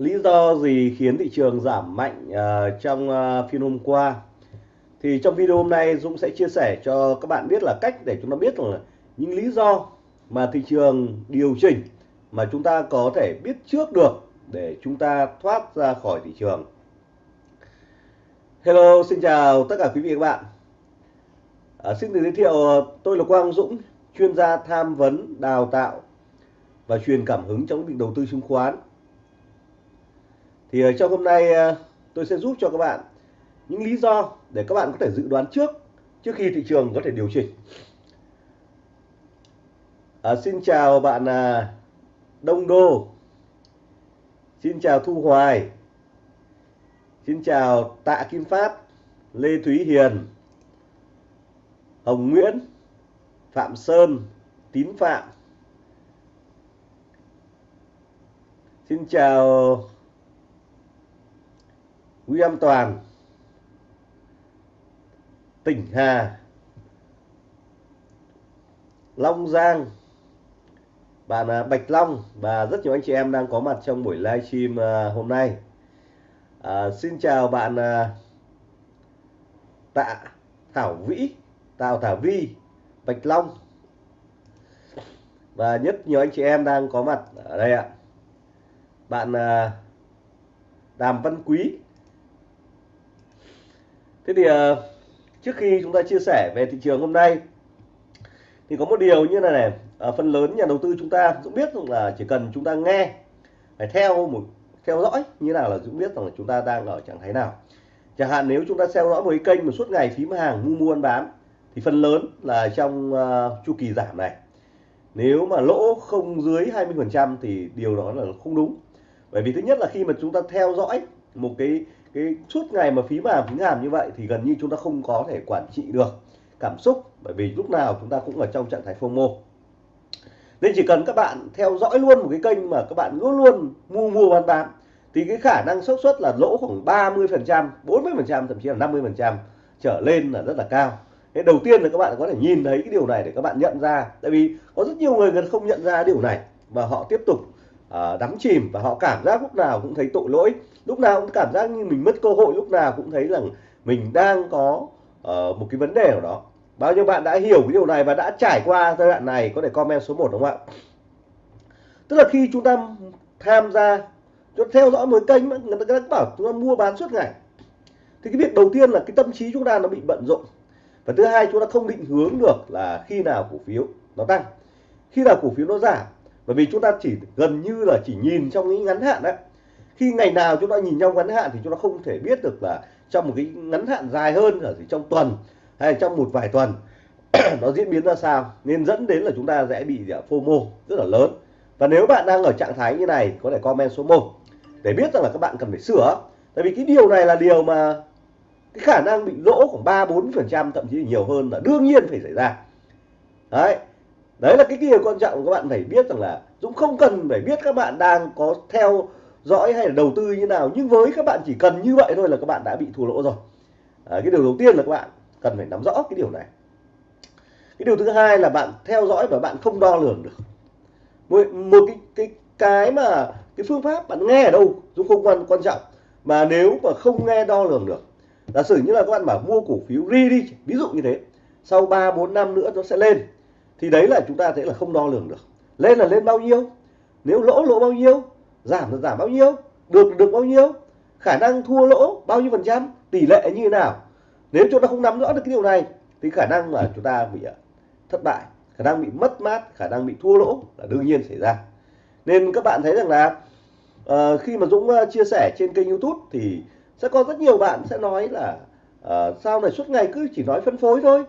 lý do gì khiến thị trường giảm mạnh uh, trong uh, phiên hôm qua? Thì trong video hôm nay Dũng sẽ chia sẻ cho các bạn biết là cách để chúng ta biết là những lý do mà thị trường điều chỉnh mà chúng ta có thể biết trước được để chúng ta thoát ra khỏi thị trường. Hello xin chào tất cả quý vị và các bạn. À, xin được giới thiệu tôi là Quang Dũng chuyên gia tham vấn đào tạo và truyền cảm hứng trong việc đầu tư chứng khoán thì ờ, trong hôm nay ờ, tôi sẽ giúp cho các bạn những lý do để các bạn có thể dự đoán trước trước khi thị trường có thể điều chỉnh. À, xin chào bạn à, Đông Đô. Xin chào Thu Hoài. Xin chào Tạ Kim Phát Lê Thúy Hiền Hồng Nguyễn Phạm Sơn Tín Phạm. Xin chào William Toàn Tỉnh Hà Long Giang à, à, bạn à, Bạch Long. Và rất nhiều anh chị em đang có mặt trong buổi livestream hôm nay. À, xin chào bạn Tạ Thảo Vĩ Tào Thảo Vi Bạch Long. Và nhất nhiều anh chị em đang có mặt ở đây ạ. Bạn Đàm Văn Quý thế thì ờ, trước khi chúng ta chia sẻ về thị trường hôm nay thì có một điều như này này à, phần lớn nhà đầu tư chúng ta cũng biết rằng là chỉ cần chúng ta nghe phải theo một theo dõi như nào là cũng biết rằng là chúng ta đang ở trạng thái nào. Chẳng hạn nếu chúng ta theo dõi một cái kênh mà suốt ngày phím hàng mua mua bán thì phần lớn là trong uh, chu kỳ giảm này. Nếu mà lỗ không dưới 20 phần trăm thì điều đó là không đúng. Bởi vì thứ nhất là khi mà chúng ta theo dõi một cái cái suốt ngày mà phí mà phí hàm như vậy thì gần như chúng ta không có thể quản trị được cảm xúc, bởi vì lúc nào chúng ta cũng ở trong trạng thái FOMO. Nên chỉ cần các bạn theo dõi luôn một cái kênh mà các bạn luôn luôn mua mua, bán bán, thì cái khả năng xác suất là lỗ khoảng 30 phần trăm 40 phần trăm, thậm chí là 50 phần trăm trở lên là rất là cao. Thế đầu tiên là các bạn có thể nhìn thấy cái điều này để các bạn nhận ra, tại vì có rất nhiều người không nhận ra điều này và họ tiếp tục Ờ, đắm chìm và họ cảm giác lúc nào cũng thấy tội lỗi. Lúc nào cũng cảm giác như mình mất cơ hội lúc nào cũng thấy rằng mình đang có uh, một cái vấn đề nào đó. Bao nhiêu bạn đã hiểu cái điều này và đã trải qua giai đoạn này có thể comment số 1 đúng không ạ? Tức là khi chúng ta tham gia chúng ta theo dõi một kênh người ta bảo chúng ta mua bán suốt ngày thì cái việc đầu tiên là cái tâm trí chúng ta nó bị bận rộn. Và thứ hai chúng ta không định hướng được là khi nào cổ phiếu nó tăng. Khi nào cổ phiếu nó giảm bởi vì chúng ta chỉ gần như là chỉ nhìn trong những ngắn hạn đấy khi ngày nào chúng ta nhìn trong ngắn hạn thì chúng ta không thể biết được là trong một cái ngắn hạn dài hơn ở trong tuần hay trong một vài tuần. Nó diễn biến ra sao? Nên dẫn đến là chúng ta sẽ bị à, FOMO rất là lớn. Và nếu bạn đang ở trạng thái như này, có thể comment số 1 để biết rằng là các bạn cần phải sửa. Tại vì cái điều này là điều mà cái khả năng bị lỗ khoảng 3 4 phần trăm, thậm chí nhiều hơn là đương nhiên phải xảy ra. Đấy đấy là cái điều quan trọng các bạn phải biết rằng là Dũng không cần phải biết các bạn đang có theo dõi hay là đầu tư như nào nhưng với các bạn chỉ cần như vậy thôi là các bạn đã bị thua lỗ rồi. À, cái điều đầu tiên là các bạn cần phải nắm rõ cái điều này. Cái điều thứ hai là bạn theo dõi và bạn không đo lường được. Một, một cái cái cái mà cái phương pháp bạn nghe ở đâu Dũng không quan quan trọng mà nếu mà không nghe đo lường được giả sử như là các bạn bảo mua cổ phiếu ri đi ví dụ như thế sau 3 4 năm nữa nó sẽ lên thì đấy là chúng ta thấy là không đo lường được. Lên là lên bao nhiêu? Nếu lỗ lỗ bao nhiêu? Giảm là giảm bao nhiêu? Được được bao nhiêu? Khả năng thua lỗ bao nhiêu phần trăm? Tỷ lệ như thế nào? Nếu chúng ta không nắm rõ được cái điều này thì khả năng là chúng ta bị à, thất bại khả năng bị mất mát khả năng bị thua lỗ là đương nhiên xảy ra. Nên các bạn thấy rằng là uh, khi mà Dũng uh, chia sẻ trên kênh YouTube thì sẽ có rất nhiều bạn sẽ nói là uh, sao này suốt ngày cứ chỉ nói phân phối thôi?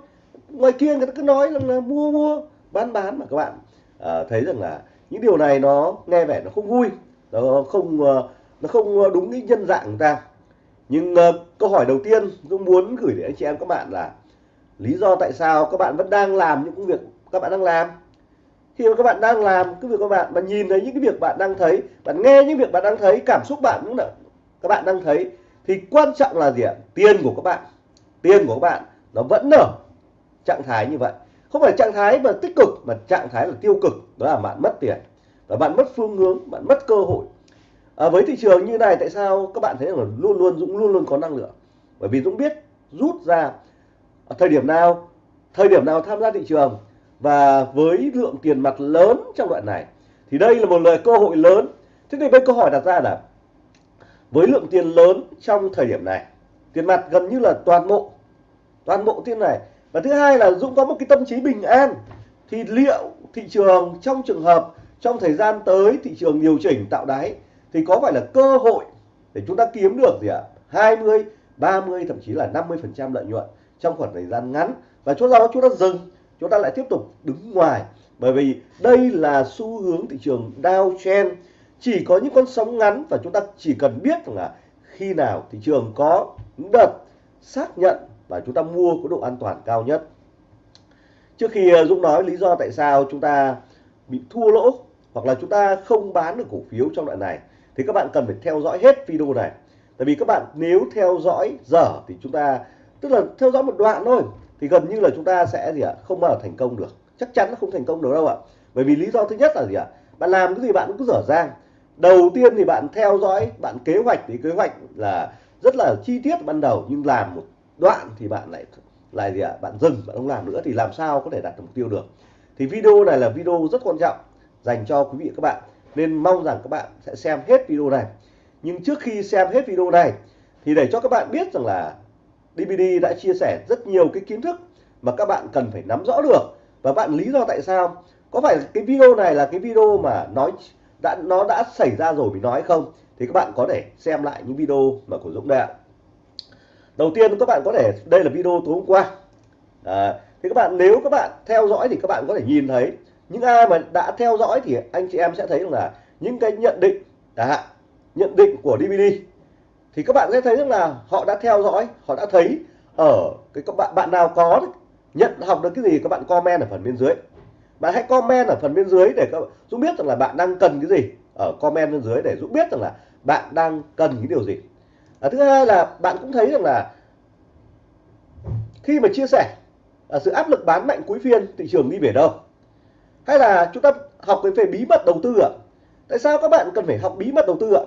Ngoài kia người ta cứ nói là, là mua mua bán bán mà các bạn à, thấy rằng là những điều này nó nghe vẻ nó không vui nó không ờ, nó không ờ, đúng cái nhân dạng người ta. Nhưng uh, câu hỏi đầu tiên tôi muốn gửi đến anh chị em các bạn là lý do tại sao các bạn vẫn đang làm những công việc các bạn đang làm? Khi mà các bạn đang làm cái việc các bạn mà nhìn thấy những cái việc bạn đang thấy bạn nghe những việc bạn đang thấy cảm xúc bạn cũng là các bạn đang thấy thì quan trọng là gì ạ? Tiền của các bạn tiền của các bạn nó vẫn ở trạng thái như vậy. Không phải trạng thái mà tích cực mà trạng thái là tiêu cực. Đó là bạn mất tiền và bạn mất phương hướng bạn mất cơ hội. À, với thị trường như này tại sao các bạn thấy là luôn luôn Dũng luôn luôn có năng lượng? Bởi vì Dũng biết rút ra ở thời điểm nào thời điểm nào tham gia thị trường và với lượng tiền mặt lớn trong đoạn này thì đây là một lời cơ hội lớn. Thế thì với câu hỏi đặt ra là với lượng tiền lớn trong thời điểm này tiền mặt gần như là toàn bộ toàn bộ tiền này và thứ hai là Dũng có một cái tâm trí bình an. Thì liệu thị trường trong trường hợp, trong thời gian tới thị trường điều chỉnh tạo đáy, thì có phải là cơ hội để chúng ta kiếm được gì ạ? 20 30 thậm chí là 50 phần trăm lợi nhuận trong khoảng thời gian ngắn. Và chỗ đó chúng ta dừng, chúng ta lại tiếp tục đứng ngoài. Bởi vì đây là xu hướng thị trường downtrend chỉ có những con sóng ngắn và chúng ta chỉ cần biết rằng là khi nào thị trường có những đợt xác nhận và chúng ta mua có độ an toàn cao nhất. Trước khi ờ, Dũng nói lý do tại sao chúng ta bị thua lỗ hoặc là chúng ta không bán được cổ phiếu trong đoạn này, thì các bạn cần phải theo dõi hết video này. Tại vì các bạn nếu theo dõi dở thì chúng ta, tức là theo dõi một đoạn thôi, thì gần như là chúng ta sẽ gì ạ, không bao giờ thành công được. Chắc chắn nó không thành công được đâu ạ. Bởi vì lý do thứ nhất là gì ạ, bạn làm cái gì bạn cũng cứ dở dang. Đầu tiên thì bạn theo dõi, bạn kế hoạch, thì kế hoạch là rất là chi tiết ban đầu, nhưng làm một đoạn thì bạn lại lại gì ạ? Bạn dừng, bạn không làm nữa thì làm sao có thể đạt được mục tiêu được? Thì video này là video rất quan trọng dành cho quý vị và các bạn. Nên mong rằng các bạn sẽ xem hết video này. Nhưng trước khi xem hết video này, thì để cho các bạn biết rằng là DVD đã chia sẻ rất nhiều cái kiến thức mà các bạn cần phải nắm rõ được. Và bạn lý do tại sao? Có phải cái video này là cái video mà nói, đã, nó đã xảy ra rồi mình nói không? Thì các bạn có thể xem lại những video mà của Dũng đây ạ đầu tiên các bạn có thể đây là video tối hôm qua. À, thì các bạn nếu các bạn theo dõi thì các bạn có thể nhìn thấy. Những ai mà đã theo dõi thì anh chị em sẽ thấy rằng là những cái nhận định à, nhận định của DVD thì các bạn sẽ thấy rằng là họ đã theo dõi họ đã thấy ở cái các bạn bạn nào có nhận học được cái gì các bạn comment ở phần bên dưới. Bạn hãy comment ở phần bên dưới để các Dũng biết rằng là bạn đang cần cái gì. Ở comment bên dưới để Dũng biết rằng là bạn đang cần cái điều gì à, thứ hai là bạn cũng thấy rằng là khi mà chia sẻ à, sự áp lực bán mạnh cuối phiên thị trường đi về đâu hay là chúng ta học cái về bí mật đầu tư ạ. Tại sao các bạn cần phải học bí mật đầu tư ạ?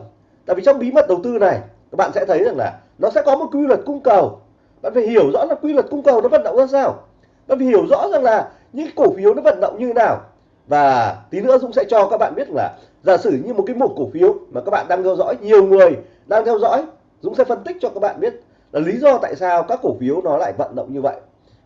Tại vì trong bí mật đầu tư này các bạn sẽ thấy rằng là nó sẽ có một quy luật cung cầu. Bạn phải hiểu rõ là quy luật cung cầu nó vận động ra sao. Bạn phải hiểu rõ rằng là những cổ phiếu nó vận động như thế nào. Và tí nữa Dũng sẽ cho các bạn biết là giả sử như một cái một cổ phiếu mà các bạn đang theo dõi nhiều người đang theo dõi Dũng sẽ phân tích cho các bạn biết là lý do tại sao các cổ phiếu nó lại vận động như vậy.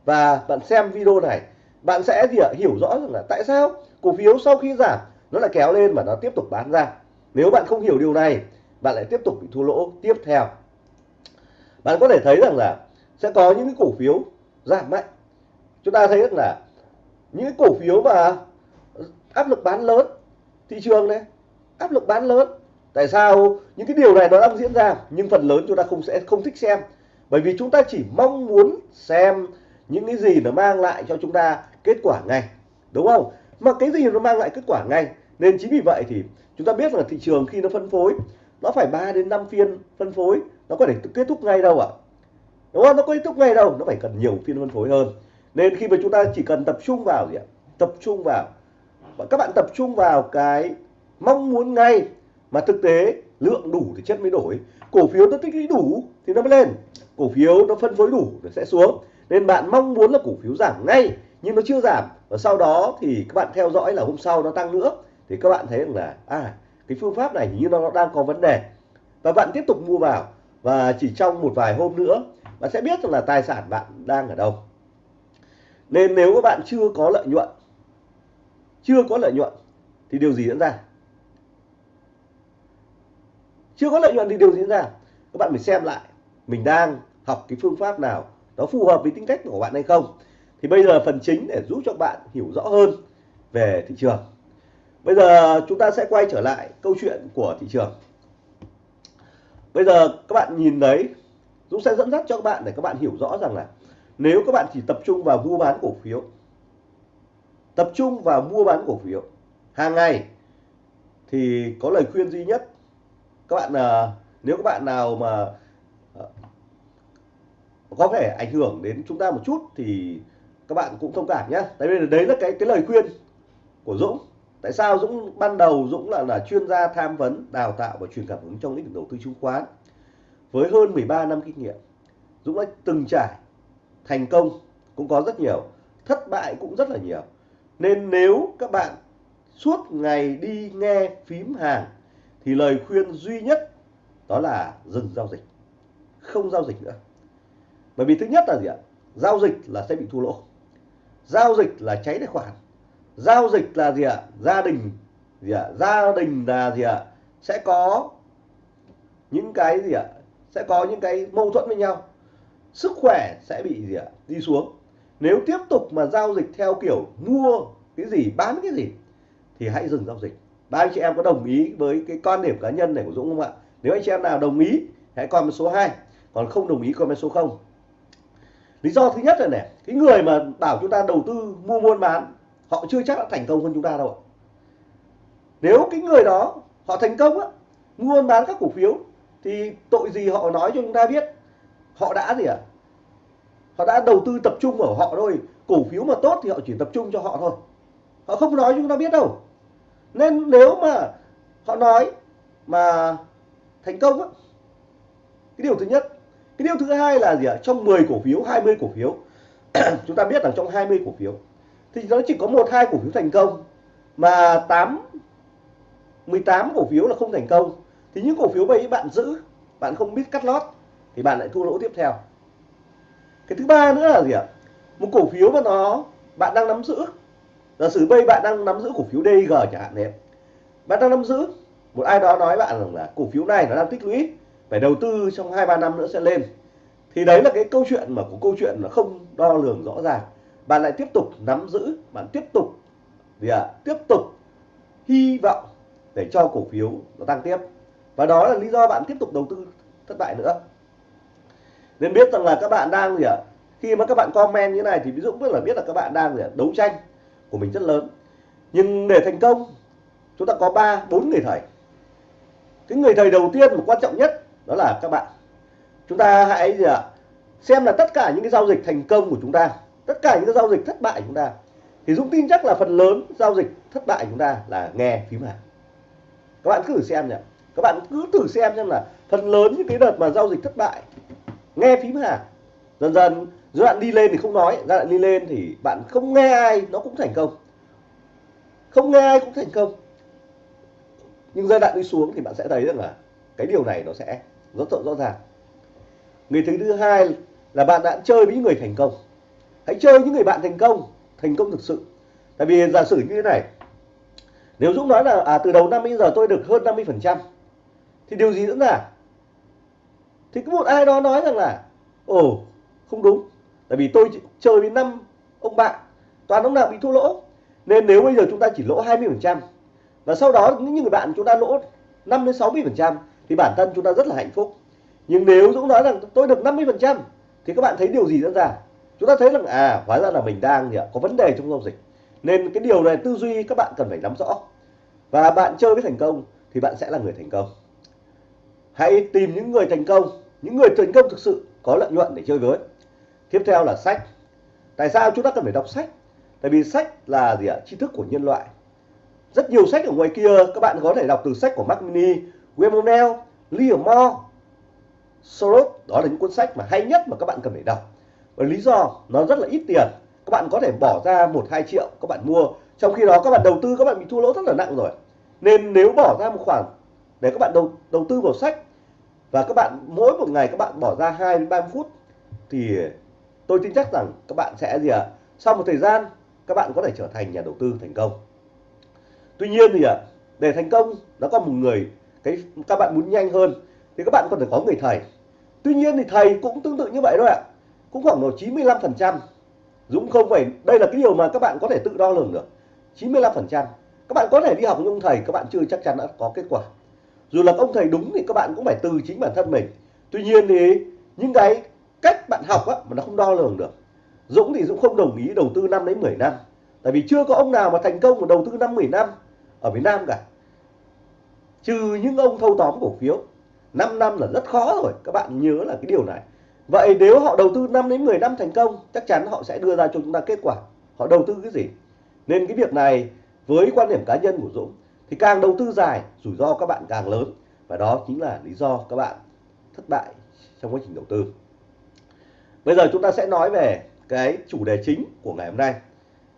Và bạn xem video này, bạn sẽ gì ạ? Hiểu rõ rằng là tại sao cổ phiếu sau khi giảm, nó lại kéo lên và nó tiếp tục bán ra. Nếu bạn không hiểu điều này, bạn lại tiếp tục bị thua lỗ tiếp theo. Bạn có thể thấy rằng là sẽ có những cái cổ phiếu giảm mạnh. Chúng ta thấy rằng là những cái cổ phiếu mà áp lực bán lớn, thị trường này, áp lực bán lớn tại sao? Những cái điều này nó đang diễn ra, nhưng phần lớn chúng ta không sẽ, không thích xem. Bởi vì chúng ta chỉ mong muốn xem những cái gì nó mang lại cho chúng ta kết quả ngay, đúng không? Mà cái gì nó mang lại kết quả ngay? Nên chính vì vậy thì chúng ta biết là thị trường khi nó phân phối, nó phải 3 đến 5 phiên phân phối, nó có thể kết thúc ngay đâu ạ? Đúng không? Nó có kết thúc ngay đâu, nó phải cần nhiều phiên phân phối hơn. Nên khi mà chúng ta chỉ cần tập trung vào gì ạ? Tập trung vào. Và các bạn tập trung vào cái mong muốn ngay mà thực tế, lượng đủ thì chất mới đổi. Cổ phiếu nó tích lũy đủ thì nó mới lên. Cổ phiếu nó phân phối đủ nó sẽ xuống. Nên bạn mong muốn là cổ phiếu giảm ngay, nhưng nó chưa giảm. Và sau đó thì các bạn theo dõi là hôm sau nó tăng nữa. Thì các bạn thấy rằng là à cái phương pháp này như nó đang có vấn đề. Và bạn tiếp tục mua vào. Và chỉ trong một vài hôm nữa, bạn sẽ biết rằng là tài sản bạn đang ở đâu. Nên nếu các bạn chưa có lợi nhuận, chưa có lợi nhuận, thì điều gì diễn ra? Chưa có lợi nhuận thì điều gì diễn ra. Các bạn phải xem lại, mình đang học cái phương pháp nào, nó phù hợp với tính cách của bạn hay không. Thì bây giờ phần chính để giúp cho bạn hiểu rõ hơn về thị trường. Bây giờ chúng ta sẽ quay trở lại câu chuyện của thị trường. Bây giờ các bạn nhìn đấy Dũng sẽ dẫn dắt cho các bạn để các bạn hiểu rõ rằng là nếu các bạn chỉ tập trung vào mua bán cổ phiếu, tập trung vào mua bán cổ phiếu hàng ngày, thì có lời khuyên duy nhất các bạn ờ, nếu các bạn nào mà ờ, có thể ảnh hưởng đến chúng ta một chút thì các bạn cũng thông cảm nhé tại vì đấy là cái cái lời khuyên của Dũng. Tại sao Dũng ban đầu Dũng là là chuyên gia tham vấn, đào tạo và truyền cảm hứng trong lĩnh vực đầu tư chứng khoán. Với hơn 13 năm kinh nghiệm, Dũng đã từng trải, thành công cũng có rất nhiều, thất bại cũng rất là nhiều. Nên nếu các bạn suốt ngày đi nghe phím hàng thì lời khuyên duy nhất đó là dừng giao dịch. Không giao dịch nữa. Bởi vì thứ nhất là gì ạ? Giao dịch là sẽ bị thua lỗ. Giao dịch là cháy tài khoản. Giao dịch là gì ạ? Gia đình, gì ạ? Gia đình là gì ạ? Sẽ có những cái gì ạ? Sẽ có những cái mâu thuẫn với nhau. Sức khỏe sẽ bị gì ạ? Đi xuống. Nếu tiếp tục mà giao dịch theo kiểu mua cái gì, bán cái gì, thì hãy dừng giao dịch ba anh chị em có đồng ý với cái quan điểm cá nhân này của Dũng không ạ? Nếu anh chị em nào đồng ý, hãy comment số 2 còn không đồng ý, comment số 0 lý do thứ nhất là này, cái người mà bảo chúng ta đầu tư mua buôn bán, họ chưa chắc đã thành công hơn chúng ta đâu nếu cái người đó họ thành công á, mua buôn bán các cổ phiếu, thì tội gì họ nói cho chúng ta biết? Họ đã gì ạ? À? họ đã đầu tư tập trung ở họ thôi. Cổ phiếu mà tốt thì họ chỉ tập trung cho họ thôi. Họ không nói cho chúng ta biết đâu nên nếu mà họ nói mà thành công á, cái điều thứ nhất, cái điều thứ hai là gì ạ? Trong 10 cổ phiếu 20 cổ phiếu, chúng ta biết rằng trong 20 cổ phiếu, thì nó chỉ có một, hai cổ phiếu thành công, mà 8 18 cổ phiếu là không thành công. Thì những cổ phiếu ấy bạn giữ, bạn không biết cắt lót, thì bạn lại thua lỗ tiếp theo. Cái thứ ba nữa là gì ạ? Một cổ phiếu mà nó, bạn đang nắm giữ giả sử bây bạn đang nắm giữ cổ phiếu DG chẳng hạn đấy bạn đang nắm giữ một ai đó nói bạn rằng là cổ phiếu này nó đang tích lũy phải đầu tư trong hai ba năm nữa sẽ lên. Thì đấy là cái câu chuyện mà của câu chuyện nó không đo lường rõ ràng. Bạn lại tiếp tục nắm giữ bạn tiếp tục gì ạ à, tiếp tục hy vọng để cho cổ phiếu nó tăng tiếp. Và đó là lý do bạn tiếp tục đầu tư thất bại nữa. Nên biết rằng là các bạn đang gì ạ à, khi mà các bạn comment như này thì ví dụ biết là biết là các bạn đang gì à, đấu tranh của mình rất lớn. Nhưng để thành công, chúng ta có ba, bốn người thầy. Cái người thầy đầu tiên mà quan trọng nhất đó là các bạn. Chúng ta hãy gì ạ? Xem là tất cả những cái giao dịch thành công của chúng ta, tất cả những cái giao dịch thất bại của chúng ta. Thì Dũng tin chắc là phần lớn giao dịch thất bại của chúng ta là nghe phím hàng các bạn cứ thử xem nhỉ. Các bạn cứ thử xem xem là phần lớn những cái đợt mà giao dịch thất bại, nghe phím hàng dần dần giai đoạn đi lên thì không nói giai đoạn đi lên thì bạn không nghe ai nó cũng thành công. Không nghe ai cũng thành công. Nhưng giai đoạn đi xuống thì bạn sẽ thấy rằng là cái điều này nó sẽ rất rõ ràng. Người thứ hai là bạn đã chơi với những người thành công. Hãy chơi những người bạn thành công thành công thực sự. Tại vì giả sử như thế này nếu Dũng nói là à, từ đầu năm đến giờ tôi được hơn 50 phần trăm thì điều gì nữa là? Thì có một ai đó nói rằng là ồ không đúng tại vì tôi chơi với năm ông bạn, toàn ông nào bị thua lỗ. Nên nếu bây giờ chúng ta chỉ lỗ 20 phần trăm, và sau đó những người bạn chúng ta lỗ 5 đến 60 phần trăm, thì bản thân chúng ta rất là hạnh phúc. Nhưng nếu Dũng nói rằng tôi được 50 phần trăm, thì các bạn thấy điều gì diễn ra? Chúng ta thấy rằng à hóa ra là mình đang có vấn đề trong giao dịch. Nên cái điều này tư duy các bạn cần phải nắm rõ. Và bạn chơi với thành công, thì bạn sẽ là người thành công. Hãy tìm những người thành công, những người thành công thực sự có lợi nhuận để chơi với tiếp theo là sách. Tại sao chúng ta cần phải đọc sách? Tại vì sách là gì ạ? Tri thức của nhân loại. Rất nhiều sách ở ngoài kia các bạn có thể đọc từ sách của Mark Mini, William O'Neill, Liam Moore, Soros đó là những cuốn sách mà hay nhất mà các bạn cần phải đọc. Và lý do nó rất là ít tiền. Các bạn có thể bỏ ra một hai triệu các bạn mua. Trong khi đó các bạn đầu tư các bạn bị thua lỗ rất là nặng rồi. Nên nếu bỏ ra một khoản để các bạn đầu đầu tư vào sách và các bạn mỗi một ngày các bạn bỏ ra 2 đến 30 phút thì tôi tin chắc rằng các bạn sẽ gì ạ? À? sau một thời gian các bạn có thể trở thành nhà đầu tư thành công. Tuy nhiên thì ạ à, để thành công nó có một người cái các bạn muốn nhanh hơn thì các bạn còn phải có người thầy. Tuy nhiên thì thầy cũng tương tự như vậy thôi ạ. Cũng khoảng độ 95 phần trăm. Dũng không phải đây là cái điều mà các bạn có thể tự đo lường được. 95 phần trăm. Các bạn có thể đi học với ông thầy các bạn chưa chắc chắn đã có kết quả. Dù là ông thầy đúng thì các bạn cũng phải từ chính bản thân mình. Tuy nhiên thì những cái cách bạn học á, mà nó không đo lường được. Dũng thì Dũng không đồng ý đầu tư năm đến 10 năm. Tại vì chưa có ông nào mà thành công mà đầu tư 5 10 năm ở Việt Nam cả. Trừ những ông thâu tóm cổ phiếu. 5 năm là rất khó rồi các bạn nhớ là cái điều này. Vậy nếu họ đầu tư 5 đến 10 năm thành công chắc chắn họ sẽ đưa ra cho chúng ta kết quả. Họ đầu tư cái gì? Nên cái việc này với quan điểm cá nhân của Dũng thì càng đầu tư dài rủi ro các bạn càng lớn. Và đó chính là lý do các bạn thất bại trong quá trình đầu tư bây giờ chúng ta sẽ nói về cái chủ đề chính của ngày hôm nay.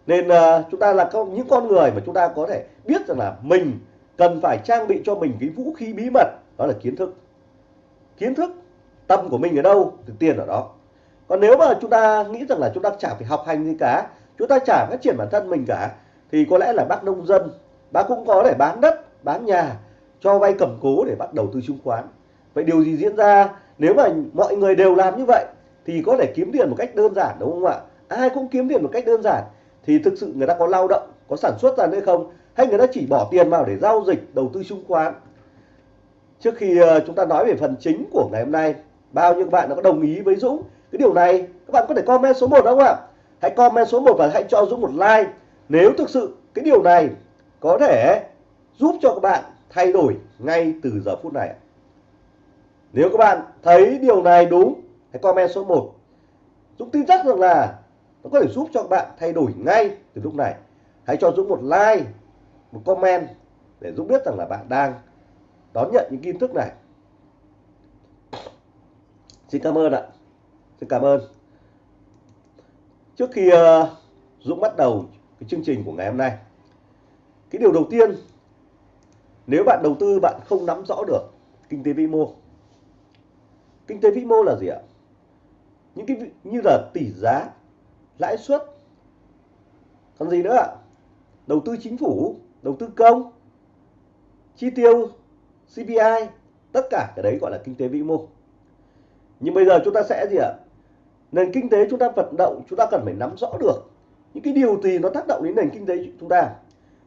Nên uh, chúng ta là những con người mà chúng ta có thể biết rằng là mình cần phải trang bị cho mình cái vũ khí bí mật đó là kiến thức. Kiến thức tâm của mình ở đâu thì tiền ở đó. Còn nếu mà chúng ta nghĩ rằng là chúng ta chả phải học hành gì cả chúng ta chả phát triển bản thân mình cả thì có lẽ là bác nông dân bác cũng có thể bán đất bán nhà cho vay cầm cố để bắt đầu tư chứng khoán. Vậy điều gì diễn ra nếu mà mọi người đều làm như vậy? Thì có thể kiếm tiền một cách đơn giản, đúng không ạ? Ai cũng kiếm tiền một cách đơn giản. Thì thực sự người ta có lao động, có sản xuất ra nữa không? Hay người ta chỉ bỏ tiền vào để giao dịch, đầu tư chứng khoán? Trước khi ờ, chúng ta nói về phần chính của ngày hôm nay, bao nhiêu bạn đã có đồng ý với Dũng? Cái điều này, các bạn có thể comment số 1 không ạ? Hãy comment số 1 và hãy cho Dũng một like. Nếu thực sự cái điều này có thể giúp cho các bạn thay đổi ngay từ giờ phút này nếu các bạn thấy điều này đúng hãy comment số 1 Dũng tin chắc rằng là nó có thể giúp cho các bạn thay đổi ngay từ lúc này. Hãy cho Dũng một like, một comment để Dũng biết rằng là bạn đang đón nhận những kiến thức này. Xin cảm ơn ạ. Xin cảm ơn. Trước khi ờ, Dũng bắt đầu cái chương trình của ngày hôm nay, cái điều đầu tiên, nếu bạn đầu tư bạn không nắm rõ được kinh tế vĩ mô. Kinh tế vĩ mô là gì ạ? Những cái như là tỷ giá, lãi suất. Còn gì nữa ạ? Đầu tư chính phủ, đầu tư công, chi tiêu CPI tất cả cái đấy gọi là kinh tế vĩ mô. Nhưng bây giờ chúng ta sẽ gì ạ? Nền kinh tế chúng ta vận động, chúng ta cần phải nắm rõ được những cái điều gì nó tác động đến nền kinh tế chúng ta.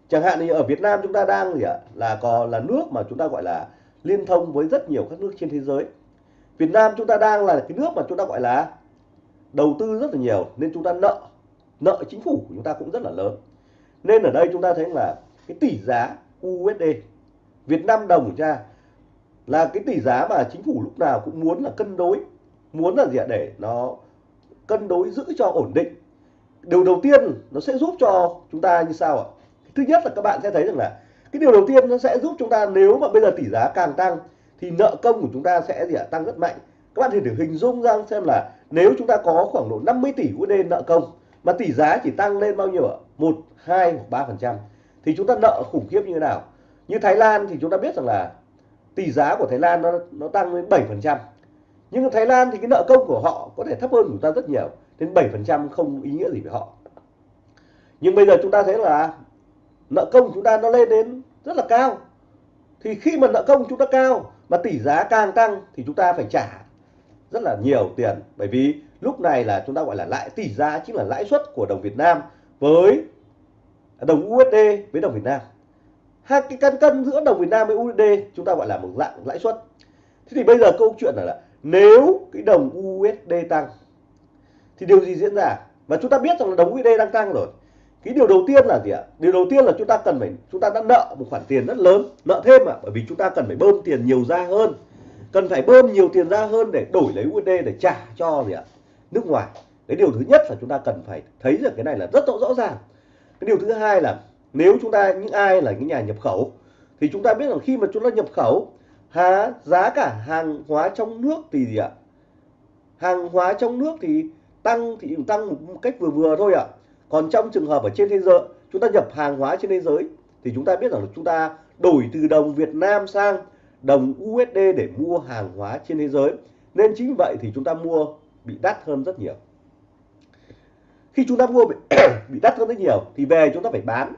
Chẳng hạn như ở Việt Nam chúng ta đang gì ạ? Là có, là nước mà chúng ta gọi là liên thông với rất nhiều các nước trên thế giới. Việt Nam chúng ta đang là cái nước mà chúng ta gọi là đầu tư rất là nhiều, nên chúng ta nợ nợ chính phủ của chúng ta cũng rất là lớn. Nên ở đây chúng ta thấy là cái tỷ giá USD Việt Nam đồng của là cái tỷ giá mà chính phủ lúc nào cũng muốn là cân đối, muốn là gì ạ? Để nó cân đối giữ cho ổn định. Điều đầu tiên nó sẽ giúp cho chúng ta như sao ạ? Thứ nhất là các bạn sẽ thấy rằng là cái điều đầu tiên nó sẽ giúp chúng ta nếu mà bây giờ tỷ giá càng tăng thì nợ công của chúng ta sẽ gì ạ, tăng rất mạnh. Các bạn thì thử hình dung ra xem là nếu chúng ta có khoảng độ 50 tỷ USD nợ công, mà tỷ giá chỉ tăng lên bao nhiêu ạ? Một, hai hoặc ba phần trăm. Thì chúng ta nợ khủng khiếp như thế nào? Như Thái Lan thì chúng ta biết rằng là tỷ giá của Thái Lan nó nó tăng lên 7% nhưng Thái Lan thì cái nợ công của họ có thể thấp hơn chúng ta rất nhiều, đến 7% không ý nghĩa gì với họ. Nhưng bây giờ chúng ta thấy là nợ công của chúng ta nó lên đến rất là cao. Thì khi mà nợ công chúng ta cao mà tỷ giá càng tăng thì chúng ta phải trả rất là nhiều tiền. Bởi vì lúc này là chúng ta gọi là lãi tỷ giá chính là lãi suất của đồng Việt Nam với đồng USD với đồng Việt Nam. Hai cái căn cân giữa đồng Việt Nam với USD chúng ta gọi là một dạng lãi suất. Thế thì bây giờ câu chuyện là, là nếu cái đồng USD tăng thì điều gì diễn ra? Và chúng ta biết rằng là đồng USD đang tăng rồi cái điều đầu tiên là gì ạ? Điều đầu tiên là chúng ta cần phải, chúng ta đã nợ một khoản tiền rất lớn, nợ thêm ạ, bởi vì chúng ta cần phải bơm tiền nhiều ra hơn. Cần phải bơm nhiều tiền ra hơn để đổi lấy USD để trả cho gì ạ? Nước ngoài. Cái điều thứ nhất là chúng ta cần phải thấy được cái này là rất rõ rõ ràng. Cái điều thứ hai là nếu chúng ta, những ai là những nhà nhập khẩu, thì chúng ta biết rằng khi mà chúng ta nhập khẩu, há, giá cả hàng hóa trong nước thì gì ạ? Hàng hóa trong nước thì tăng thì tăng một cách vừa vừa thôi ạ còn trong trường hợp ở trên thế giới chúng ta nhập hàng hóa trên thế giới thì chúng ta biết rằng là chúng ta đổi từ đồng Việt Nam sang đồng USD để mua hàng hóa trên thế giới. Nên chính vậy thì chúng ta mua bị đắt hơn rất nhiều. Khi chúng ta mua bị, bị đắt hơn rất nhiều thì về chúng ta phải bán.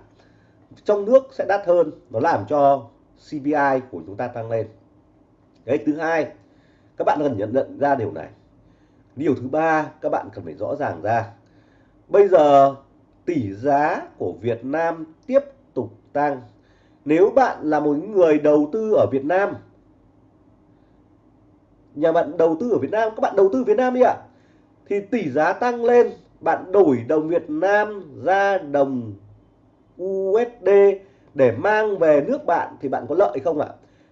Trong nước sẽ đắt hơn nó làm cho CPI của chúng ta tăng lên. Đấy thứ hai các bạn cần nhận nhận ra điều này. Điều thứ ba các bạn cần phải rõ ràng ra. Bây giờ tỷ giá của Việt Nam tiếp tục tăng. Nếu bạn là một người đầu tư ở Việt Nam, nhà bạn đầu tư ở Việt Nam, các bạn đầu tư Việt Nam đi ạ, thì tỷ giá tăng lên, bạn đổi đồng Việt Nam ra đồng USD để mang về nước bạn thì bạn có lợi không ạ?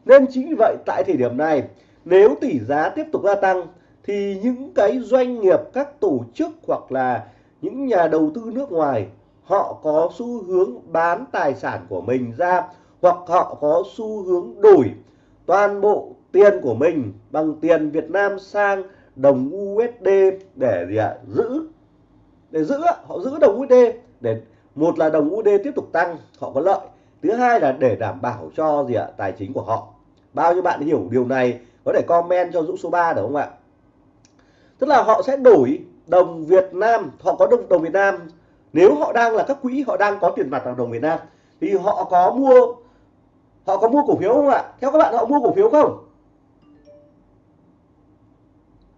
Nên chính vì vậy, tại thời điểm này, nếu tỷ giá tiếp tục gia tăng, thì những cái doanh nghiệp, các tổ chức hoặc là những nhà đầu tư nước ngoài, họ có xu hướng bán tài sản của mình ra hoặc họ có xu hướng đổi toàn bộ tiền của mình bằng tiền Việt Nam sang đồng USD để gì ạ? Giữ, để giữ họ giữ đồng USD để một là đồng USD tiếp tục tăng, họ có lợi. Thứ hai là để đảm bảo cho gì ạ? Tài chính của họ. Bao nhiêu bạn hiểu điều này, có thể comment cho Dũng số 3 được không ạ? Tức là họ sẽ đổi đồng Việt Nam, họ có đồng đồng Việt Nam. Nếu họ đang là các quỹ, họ đang có tiền mặt bằng đồng Việt Nam. Thì họ có mua, họ có mua cổ phiếu không ạ? Theo các bạn, họ mua cổ phiếu không?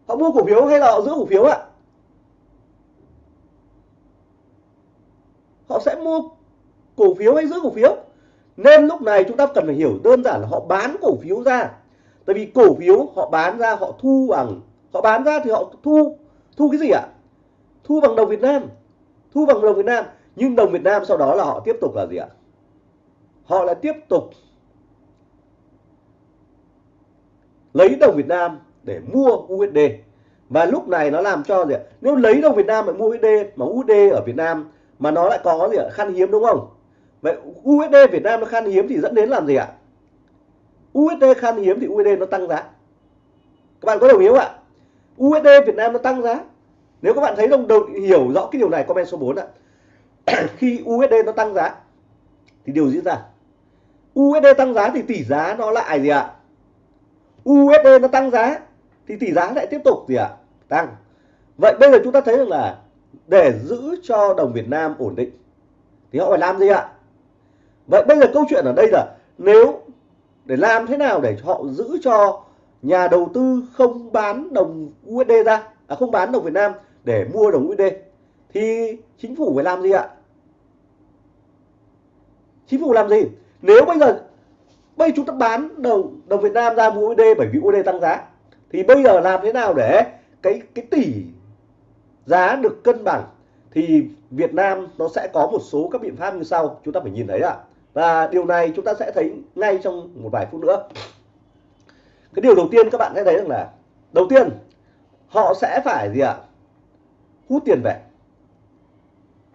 Họ mua cổ phiếu hay là họ giữ cổ phiếu ạ? Họ sẽ mua cổ phiếu hay giữ cổ phiếu? Nên lúc này chúng ta cần phải hiểu đơn giản là họ bán cổ phiếu ra. Tại vì cổ phiếu họ bán ra, họ thu bằng, họ bán ra thì họ thu thu cái gì ạ? Thu bằng đồng Việt Nam. Thu bằng đồng Việt Nam. Nhưng đồng Việt Nam sau đó là họ tiếp tục là gì ạ? Họ lại tiếp tục lấy đồng Việt Nam để mua USD và lúc này nó làm cho gì ạ? Nếu lấy đồng Việt Nam để mua USD mà USD ở Việt Nam mà nó lại có gì ạ? Khan hiếm đúng không? Vậy USD Việt Nam nó khan hiếm thì dẫn đến làm gì ạ? USD khan hiếm thì USD nó tăng giá. Các bạn có đồng ý không ạ? USD Việt Nam nó tăng giá. Nếu các bạn thấy đồng, đồng hiểu rõ cái điều này comment số 4 ạ. Khi USD nó tăng giá thì điều diễn ra. USD tăng giá thì tỷ giá nó lại gì ạ? USD nó tăng giá thì tỷ giá lại tiếp tục gì ạ? Tăng. Vậy bây giờ chúng ta thấy rằng là để giữ cho đồng Việt Nam ổn định thì họ phải làm gì ạ? Vậy bây giờ câu chuyện ở đây là nếu để làm thế nào để họ giữ cho nhà đầu tư không bán đồng USD ra à, không bán đồng Việt Nam để mua đồng USD thì chính phủ phải làm gì ạ? Chính phủ làm gì? Nếu bây giờ bây chúng ta bán đồng đồng Việt Nam ra mua USD bởi vì USD tăng giá thì bây giờ làm thế nào để cái cái tỷ giá được cân bằng? Thì Việt Nam nó sẽ có một số các biện pháp như sau chúng ta phải nhìn thấy ạ. Và điều này chúng ta sẽ thấy ngay trong một vài phút nữa cái điều đầu tiên các bạn sẽ thấy rằng là, đầu tiên, họ sẽ phải gì ạ? Hút tiền về.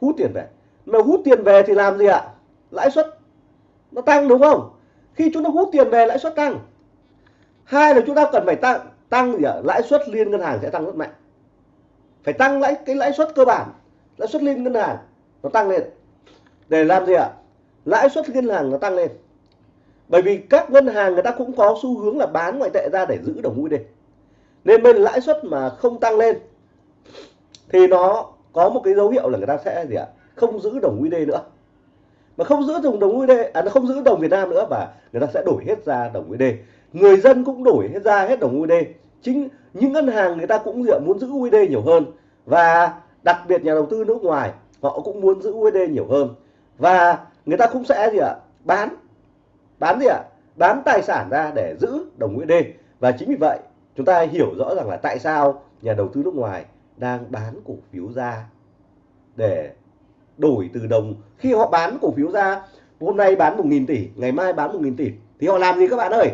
Hút tiền về. Mà hút tiền về thì làm gì ạ? Lãi suất nó tăng đúng không? Khi chúng ta hút tiền về, lãi suất tăng. Hai là chúng ta cần phải tăng tăng gì ạ? Lãi suất liên ngân hàng sẽ tăng rất mạnh. Phải tăng lãi, cái lãi suất cơ bản, lãi suất liên ngân hàng nó tăng lên. Để làm gì ạ? Lãi suất ngân hàng nó tăng lên bởi vì các ngân hàng người ta cũng có xu hướng là bán ngoại tệ ra để giữ đồng USD nên bên lãi suất mà không tăng lên thì nó có một cái dấu hiệu là người ta sẽ gì ạ? Không giữ đồng USD nữa. Mà không giữ đồng đồng USD à nó không giữ đồng Việt Nam nữa và người ta sẽ đổi hết ra đồng USD người dân cũng đổi hết ra hết đồng USD chính những ngân hàng người ta cũng gì ạ, muốn giữ USD nhiều hơn. Và đặc biệt nhà đầu tư nước ngoài họ cũng muốn giữ USD nhiều hơn. Và người ta cũng sẽ gì ạ? Bán bán gì ạ? Bán tài sản ra để giữ đồng USD và chính vì vậy, chúng ta hiểu rõ rằng là tại sao nhà đầu tư nước ngoài đang bán cổ phiếu ra để đổi từ đồng. Khi họ bán cổ phiếu ra, hôm nay bán 1.000 tỷ, ngày mai bán 1.000 tỷ, thì họ làm gì các bạn ơi?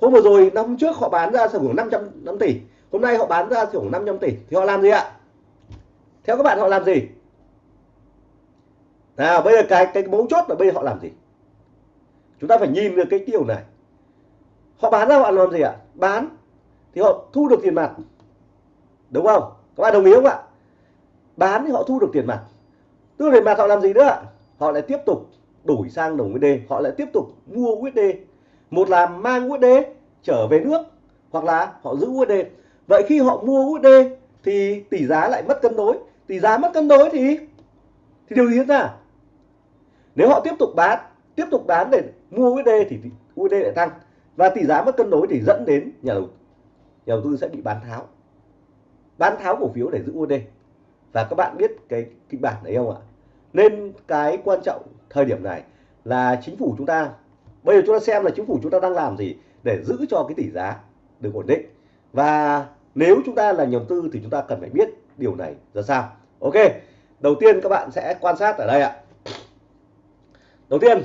Hôm vừa rồi, năm trước họ bán ra khoảng 500 tỷ, hôm nay họ bán ra khoảng 500 tỷ, thì họ làm gì ạ? Theo các bạn họ làm gì? Nào, bây giờ cái cái mấu chốt là bây giờ họ làm gì? Chúng ta phải nhìn được cái điều này. Họ bán ra họ làm gì ạ? Bán. Thì họ thu được tiền mặt. Đúng không? Các bạn đồng ý không ạ? Bán thì họ thu được tiền mặt. Thu tiền mặt họ làm gì nữa ạ? Họ lại tiếp tục đổi sang đồng USD họ lại tiếp tục mua USD một là mang USD trở về nước, hoặc là họ giữ USD vậy khi họ mua USD thì tỷ giá lại mất cân đối. Tỷ giá mất cân đối thì thì điều gì diễn ra? Nếu họ tiếp tục bán tiếp tục bán để mua USD thì USD lại tăng. Và tỷ giá mất cân đối thì dẫn đến nhà đầu nhà đầu tư sẽ bị bán tháo. Bán tháo cổ phiếu để giữ USD và các bạn biết cái kịch bản đấy không ạ? Nên cái quan trọng thời điểm này là chính phủ chúng ta, bây giờ chúng ta xem là chính phủ chúng ta đang làm gì để giữ cho cái tỷ giá được ổn định. Và nếu chúng ta là nhà đầu tư thì chúng ta cần phải biết điều này ra sao. Ok, đầu tiên các bạn sẽ quan sát ở đây ạ. Đầu tiên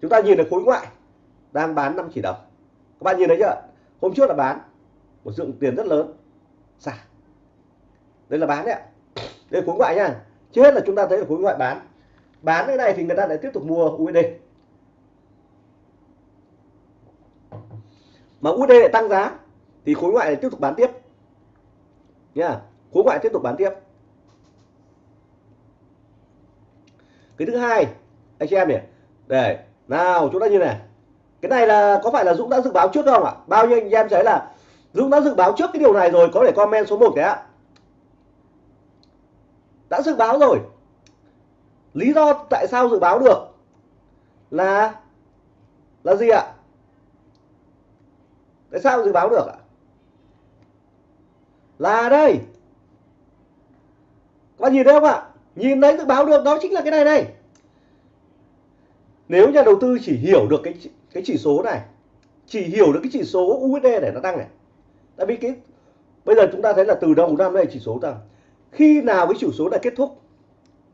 chúng ta nhìn được khối ngoại đang bán 5 chỉ đồng. Các bạn nhìn thấy chưa? Hôm trước là bán một lượng tiền rất lớn. Xả. Đây là bán đấy ạ. Đây là khối ngoại nha. Trước hết là chúng ta thấy là khối ngoại bán. Bán cái này thì người ta lại tiếp tục mua USD mà USD lại tăng giá thì khối ngoại lại tiếp tục bán tiếp. Nha. Khối ngoại tiếp tục bán tiếp. Cái thứ hai, anh chị em nhỉ để nào chúng ta như này. Cái này là, có phải là Dũng đã dự báo trước không ạ? Bao nhiêu anh em thấy là, Dũng đã dự báo trước cái điều này rồi, có thể comment số 1 đấy ạ. Đã dự báo rồi. Lý do tại sao dự báo được là là gì ạ? Tại sao dự báo được ạ? Là đây. Các bạn nhìn thấy không ạ? Nhìn thấy dự báo được, đó chính là cái này này nếu nhà đầu tư chỉ hiểu được cái cái chỉ số này chỉ hiểu được cái chỉ số USD để nó tăng này tại vì cái bây giờ chúng ta thấy là từ đầu năm nay chỉ số tăng. Khi nào cái chỉ số này kết thúc?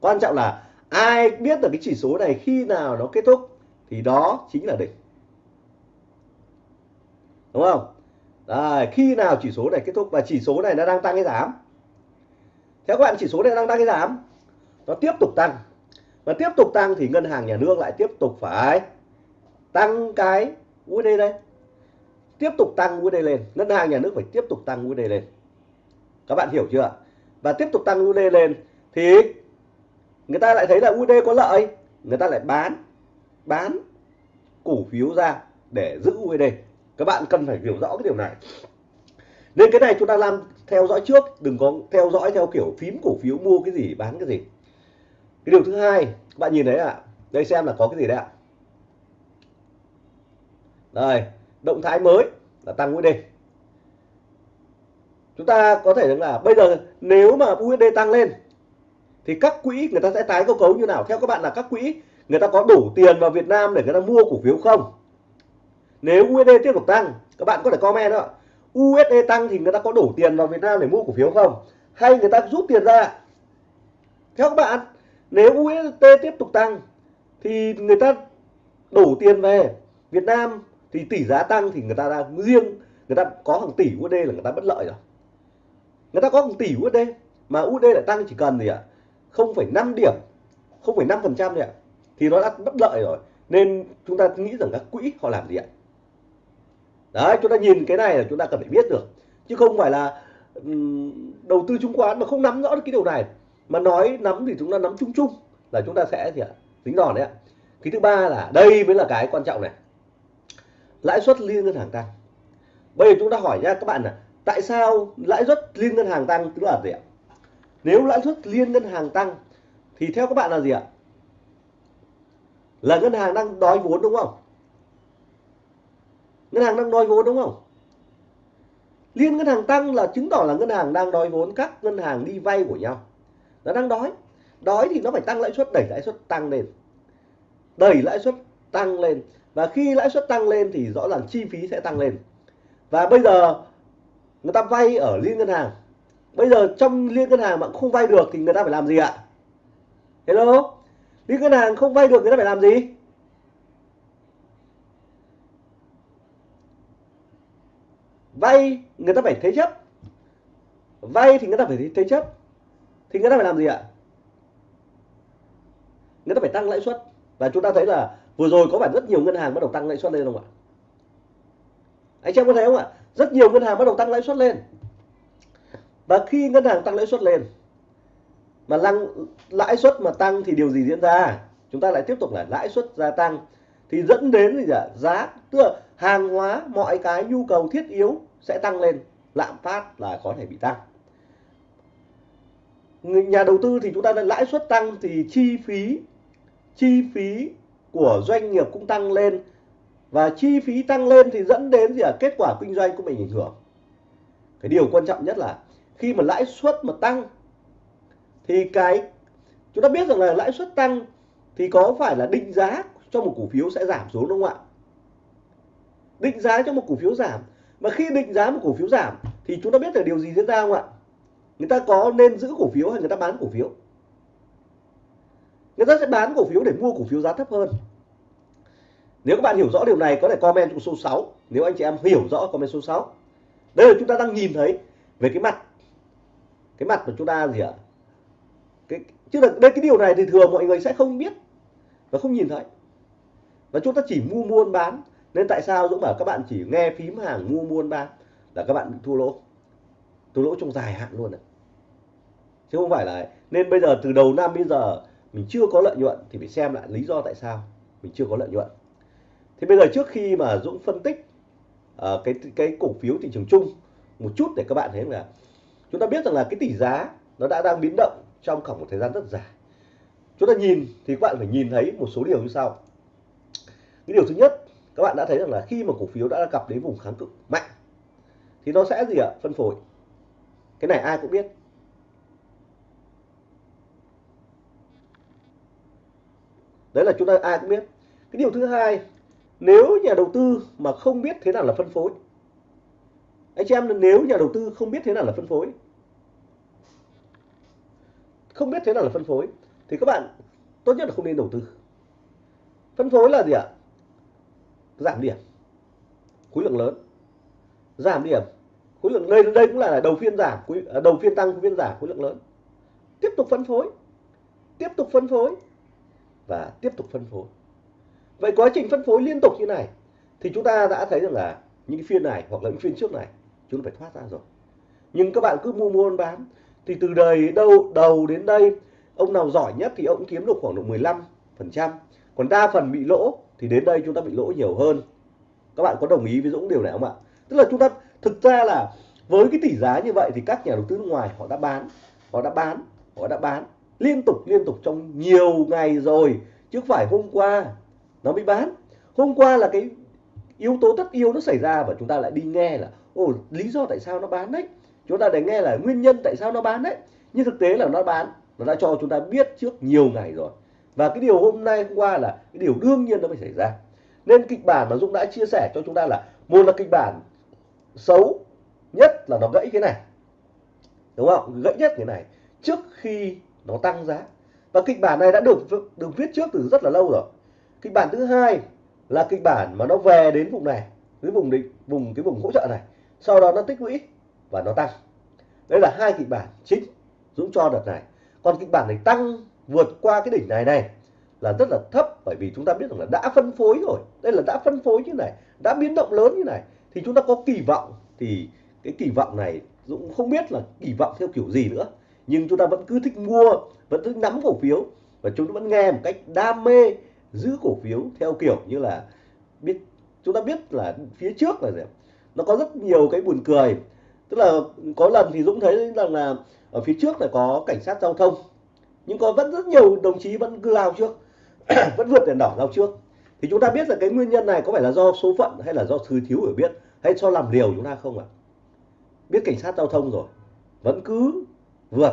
Quan trọng là ai biết được cái chỉ số này khi nào nó kết thúc thì đó chính là đỉnh. Đúng không? Đấy, khi nào chỉ số này kết thúc? Và chỉ số này nó đang tăng hay giảm. Theo các bạn chỉ số này đang tăng hay giảm nó tiếp tục tăng và tiếp tục tăng thì ngân hàng nhà nước lại tiếp tục phải tăng cái USD đây tiếp tục tăng USD lên. Ngân hàng nhà nước phải tiếp tục tăng USD lên. Các bạn hiểu chưa? Và tiếp tục tăng USD lên thì người ta lại thấy là USD có lợi. Người ta lại bán bán cổ phiếu ra để giữ USD các bạn cần phải hiểu rõ cái điều này. Nên cái này chúng ta làm theo dõi trước. Đừng có theo dõi theo kiểu phím cổ phiếu, mua cái gì, bán cái gì cái điều thứ hai các bạn nhìn thấy ạ à, đây xem là có cái gì đấy ạ. À. đây động thái mới là tăng USD chúng ta có thể rằng là bây giờ nếu mà USD tăng lên thì các quỹ người ta sẽ tái cơ cấu như nào? Theo các bạn là các quỹ người ta có đủ tiền vào Việt Nam để người ta mua cổ phiếu không? Nếu USD tiếp tục tăng các bạn có thể comment đó USD tăng thì người ta có đủ tiền vào Việt Nam để mua cổ phiếu không? Hay người ta rút tiền ra theo các bạn nếu USD tiếp tục tăng thì người ta đổ tiền về Việt Nam thì tỷ giá tăng thì người ta đang riêng người ta có hàng tỷ USD là người ta bất lợi rồi. Người ta có hàng tỷ USD mà USD lại tăng chỉ cần gì ạ? 0,5 điểm 0,5 phần trăm ạ. Thì nó đã bất lợi rồi. Nên chúng ta nghĩ rằng các quỹ họ làm gì ạ? Đấy chúng ta nhìn cái này là chúng ta cần phải biết được. Chứ không phải là đầu tư chứng khoán mà không nắm rõ được cái điều này mà nói nắm thì chúng ta nắm chung chung là chúng ta sẽ gì ạ? Tính đòn đấy ạ. Cái thứ ba là đây mới là cái quan trọng này. Lãi suất liên ngân hàng tăng. Bây giờ chúng ta hỏi nha các bạn là tại sao lãi suất liên ngân hàng tăng? Tức là gì ạ? Nếu lãi suất liên ngân hàng tăng thì theo các bạn là gì ạ? Là ngân hàng đang đói vốn đúng không? Ngân hàng đang đòi vốn đúng không? Liên ngân hàng tăng là chứng tỏ là ngân hàng đang đòi vốn, các ngân hàng đi vay của nhau nó đang đói. Đói thì nó phải tăng lãi suất, đẩy lãi suất tăng lên. Đẩy lãi suất tăng lên. Và khi lãi suất tăng lên thì rõ ràng chi phí sẽ tăng lên. Và bây giờ, người ta vay ở liên ngân hàng. Bây giờ trong liên ngân hàng mà không vay được thì người ta phải làm gì ạ? Hello? Liên ngân hàng không vay được người ta phải làm gì? Vay người ta phải thế chấp. Vay thì người ta phải thế chấp thì người ta phải làm gì ạ? Người ta phải tăng lãi suất. Và chúng ta thấy là vừa rồi có phải rất nhiều ngân hàng bắt đầu tăng lãi suất lên không ạ? Anh chị em có thấy không ạ? Rất nhiều ngân hàng bắt đầu tăng lãi suất lên. Và khi ngân hàng tăng lãi suất lên, mà lăng, lãi suất mà tăng thì điều gì diễn ra? Chúng ta lại tiếp tục là lãi suất gia tăng. Thì dẫn đến gì ạ? Giá, tức là hàng hóa, mọi cái nhu cầu thiết yếu sẽ tăng lên. Lạm phát là có thể bị tăng nhà đầu tư thì chúng ta đã lãi suất tăng thì chi phí chi phí của doanh nghiệp cũng tăng lên. Và chi phí tăng lên thì dẫn đến gì à kết quả kinh doanh của mình ảnh hưởng. Cái điều quan trọng nhất là khi mà lãi suất mà tăng thì cái, chúng ta biết rằng là lãi suất tăng thì có phải là định giá cho một cổ phiếu sẽ giảm xuống đúng không ạ? Định giá cho một cổ phiếu giảm. Mà khi định giá một cổ phiếu giảm thì chúng ta biết là điều gì diễn ra không ạ? Người ta có nên giữ cổ phiếu hay người ta bán cổ phiếu? Người ta sẽ bán cổ phiếu để mua cổ phiếu giá thấp hơn. Nếu các bạn hiểu rõ điều này, có thể comment trong số 6 nếu anh chị em hiểu rõ, comment số 6 đây là chúng ta đang nhìn thấy về cái mặt cái mặt của chúng ta gì ạ? Cái, chứ là đây, cái điều này thì thường mọi người sẽ không biết và không nhìn thấy. Và chúng ta chỉ mua buôn bán. Nên tại sao Dũng bảo các bạn chỉ nghe phím hàng mua buôn bán là các bạn thua lỗ? Thua lỗ trong dài hạn luôn này chứ không phải là nên bây giờ từ đầu năm bây giờ mình chưa có lợi nhuận thì phải xem lại lý do tại sao mình chưa có lợi nhuận. Thì bây giờ trước khi mà Dũng phân tích uh, cái cái cổ phiếu thị trường chung một chút để các bạn thấy là chúng ta biết rằng là cái tỷ giá nó đã đang biến động trong khoảng một thời gian rất dài. Chúng ta nhìn thì các bạn phải nhìn thấy một số điều như sau. Cái điều thứ nhất các bạn đã thấy rằng là khi mà cổ phiếu đã gặp đến vùng kháng cự mạnh thì nó sẽ gì ạ? Phân phối. Cái này ai cũng biết. Đấy là chúng ta ai cũng biết. Cái điều thứ hai, nếu nhà đầu tư mà không biết thế nào là phân phối. Anh chị em, nếu nhà đầu tư không biết thế nào là phân phối, không biết thế nào là phân phối, thì các bạn tốt nhất là không nên đầu tư. Phân phối là gì ạ? Giảm điểm, khối lượng lớn. Giảm điểm, khối lượng, đây đây cũng là đầu phiên giảm à, đầu phiên tăng phiên giảm, khối lượng lớn. Tiếp tục phân phối, tiếp tục phân phối và tiếp tục phân phối. Vậy quá trình phân phối liên tục như này, thì chúng ta đã thấy rằng là những phiên này hoặc là những phiên trước này, chúng phải thoát ra rồi. Nhưng các bạn cứ mua mua bán, thì từ đời đâu, đầu đến đây, ông nào giỏi nhất thì ông kiếm được khoảng độ 15 phần trăm. Còn đa phần bị lỗ, thì đến đây chúng ta bị lỗ nhiều hơn. Các bạn có đồng ý với Dũng điều này không ạ? Tức là chúng ta, thực ra là với cái tỷ giá như vậy thì các nhà đầu tư nước ngoài họ đã bán, họ đã bán, họ đã bán liên tục liên tục trong nhiều ngày rồi. Chứ không phải hôm qua nó mới bán. Hôm qua là cái yếu tố tất yếu nó xảy ra và chúng ta lại đi nghe là, ồ, lý do tại sao nó bán đấy. Chúng ta để nghe là nguyên nhân tại sao nó bán đấy. Nhưng thực tế là nó bán, nó đã cho chúng ta biết trước nhiều ngày rồi. Và cái điều hôm nay, hôm qua là cái điều đương nhiên nó phải xảy ra. Nên kịch bản mà Dũng đã chia sẻ cho chúng ta là, một là kịch bản xấu nhất là nó gãy cái này. Đúng không? Gãy nhất cái này. Trước khi nó tăng giá. Và kịch bản này đã được được viết trước từ rất là lâu rồi. Kịch bản thứ hai là kịch bản mà nó về đến vùng này cái vùng định, vùng, cái vùng hỗ trợ này. Sau đó nó tích lũy và nó tăng. Đây là hai kịch bản chính Dũng cho đợt này. Còn kịch bản này tăng vượt qua cái đỉnh này này là rất là thấp, bởi vì chúng ta biết rằng là đã phân phối rồi. Đây là đã phân phối như này, đã biến động lớn như này, thì chúng ta có kỳ vọng, thì cái kỳ vọng này Dũng không biết là kỳ vọng theo kiểu gì nữa nhưng chúng ta vẫn cứ thích mua, vẫn thích nắm cổ phiếu. Và chúng ta vẫn nghe một cách đam mê giữ cổ phiếu theo kiểu như là biết, chúng ta biết là phía trước là gì nó có rất nhiều cái buồn cười. Tức là có lần thì Dũng thấy rằng là ở phía trước là có cảnh sát giao thông. Nhưng có vẫn rất nhiều đồng chí vẫn cứ lao trước, vẫn vượt đèn đỏ lao trước. Thì chúng ta biết là cái nguyên nhân này có phải là do số phận hay là do thứ thiếu hiểu biết hay do làm liều chúng ta không ạ? Biết cảnh sát giao thông rồi, vẫn cứ vượt,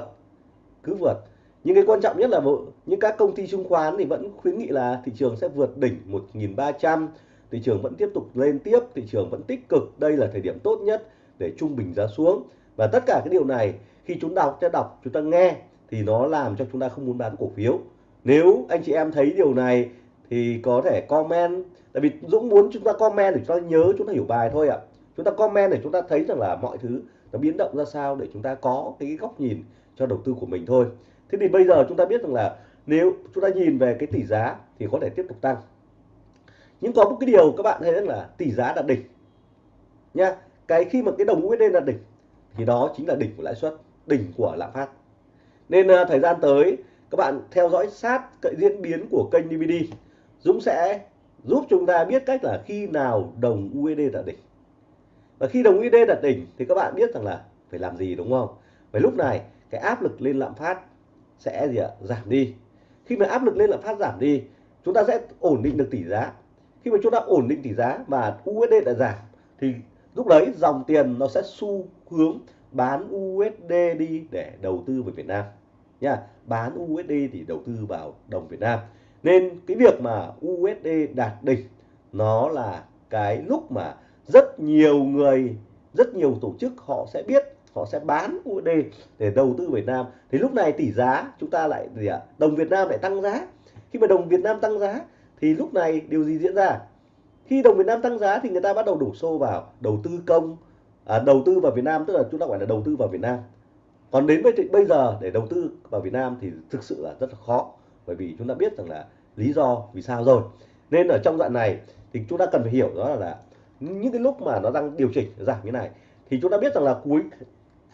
cứ vượt. Nhưng cái quan trọng nhất là những các công ty chứng khoán thì vẫn khuyến nghị là thị trường sẽ vượt đỉnh 1.300 thị trường vẫn tiếp tục lên tiếp, thị trường vẫn tích cực. Đây là thời điểm tốt nhất để trung bình giá xuống. Và tất cả cái điều này, khi chúng đọc cho đọc, chúng ta nghe, thì nó làm cho chúng ta không muốn bán cổ phiếu. Nếu anh chị em thấy điều này, thì có thể comment. Tại vì Dũng muốn chúng ta comment để chúng ta nhớ, chúng ta hiểu bài thôi ạ chúng ta comment để chúng ta thấy rằng là mọi thứ nó biến động ra sao để chúng ta có cái góc nhìn cho đầu tư của mình thôi. Thế thì bây giờ chúng ta biết rằng là nếu chúng ta nhìn về cái tỷ giá thì có thể tiếp tục tăng. Nhưng có một cái điều các bạn thấy rằng là tỷ giá đạt đỉnh nha cái khi mà cái đồng USD đạt đỉnh thì đó chính là đỉnh của lãi suất đỉnh của lạm phát. Nên uh, thời gian tới các bạn theo dõi sát cái diễn biến của kênh DVD Dũng sẽ giúp chúng ta biết cách là khi nào đồng USD đạt đỉnh và khi đồng USD đạt đỉnh thì các bạn biết rằng là phải làm gì, đúng không? Vậy lúc này, cái áp lực lên lạm phát sẽ gì ạ? Giảm đi. Khi mà áp lực lên lạm phát giảm đi, chúng ta sẽ ổn định được tỷ giá. Khi mà chúng ta ổn định tỷ giá và USD đã giảm thì lúc đấy dòng tiền nó sẽ xu hướng bán USD đi để đầu tư vào Việt Nam. Nha, bán USD thì đầu tư vào đồng Việt Nam. Nên cái việc mà USD đạt đỉnh nó là cái lúc mà rất nhiều người rất nhiều tổ chức họ sẽ biết họ sẽ bán USD để đầu tư Việt Nam. Thì lúc này tỷ giá chúng ta lại gì ạ? Đồng Việt Nam lại tăng giá. Khi mà đồng Việt Nam tăng giá thì lúc này điều gì diễn ra? Khi đồng Việt Nam tăng giá thì người ta bắt đầu đổ xô vào đầu tư công à, đầu tư vào Việt Nam tức là chúng ta gọi là đầu tư vào Việt Nam. Còn đến với bây giờ để đầu tư vào Việt Nam thì thực sự là rất là khó bởi vì chúng ta biết rằng là lý do vì sao rồi. Nên ở trong đoạn này thì chúng ta cần phải hiểu đó là những cái lúc mà nó đang điều chỉnh giảm như này thì chúng ta biết rằng là cuối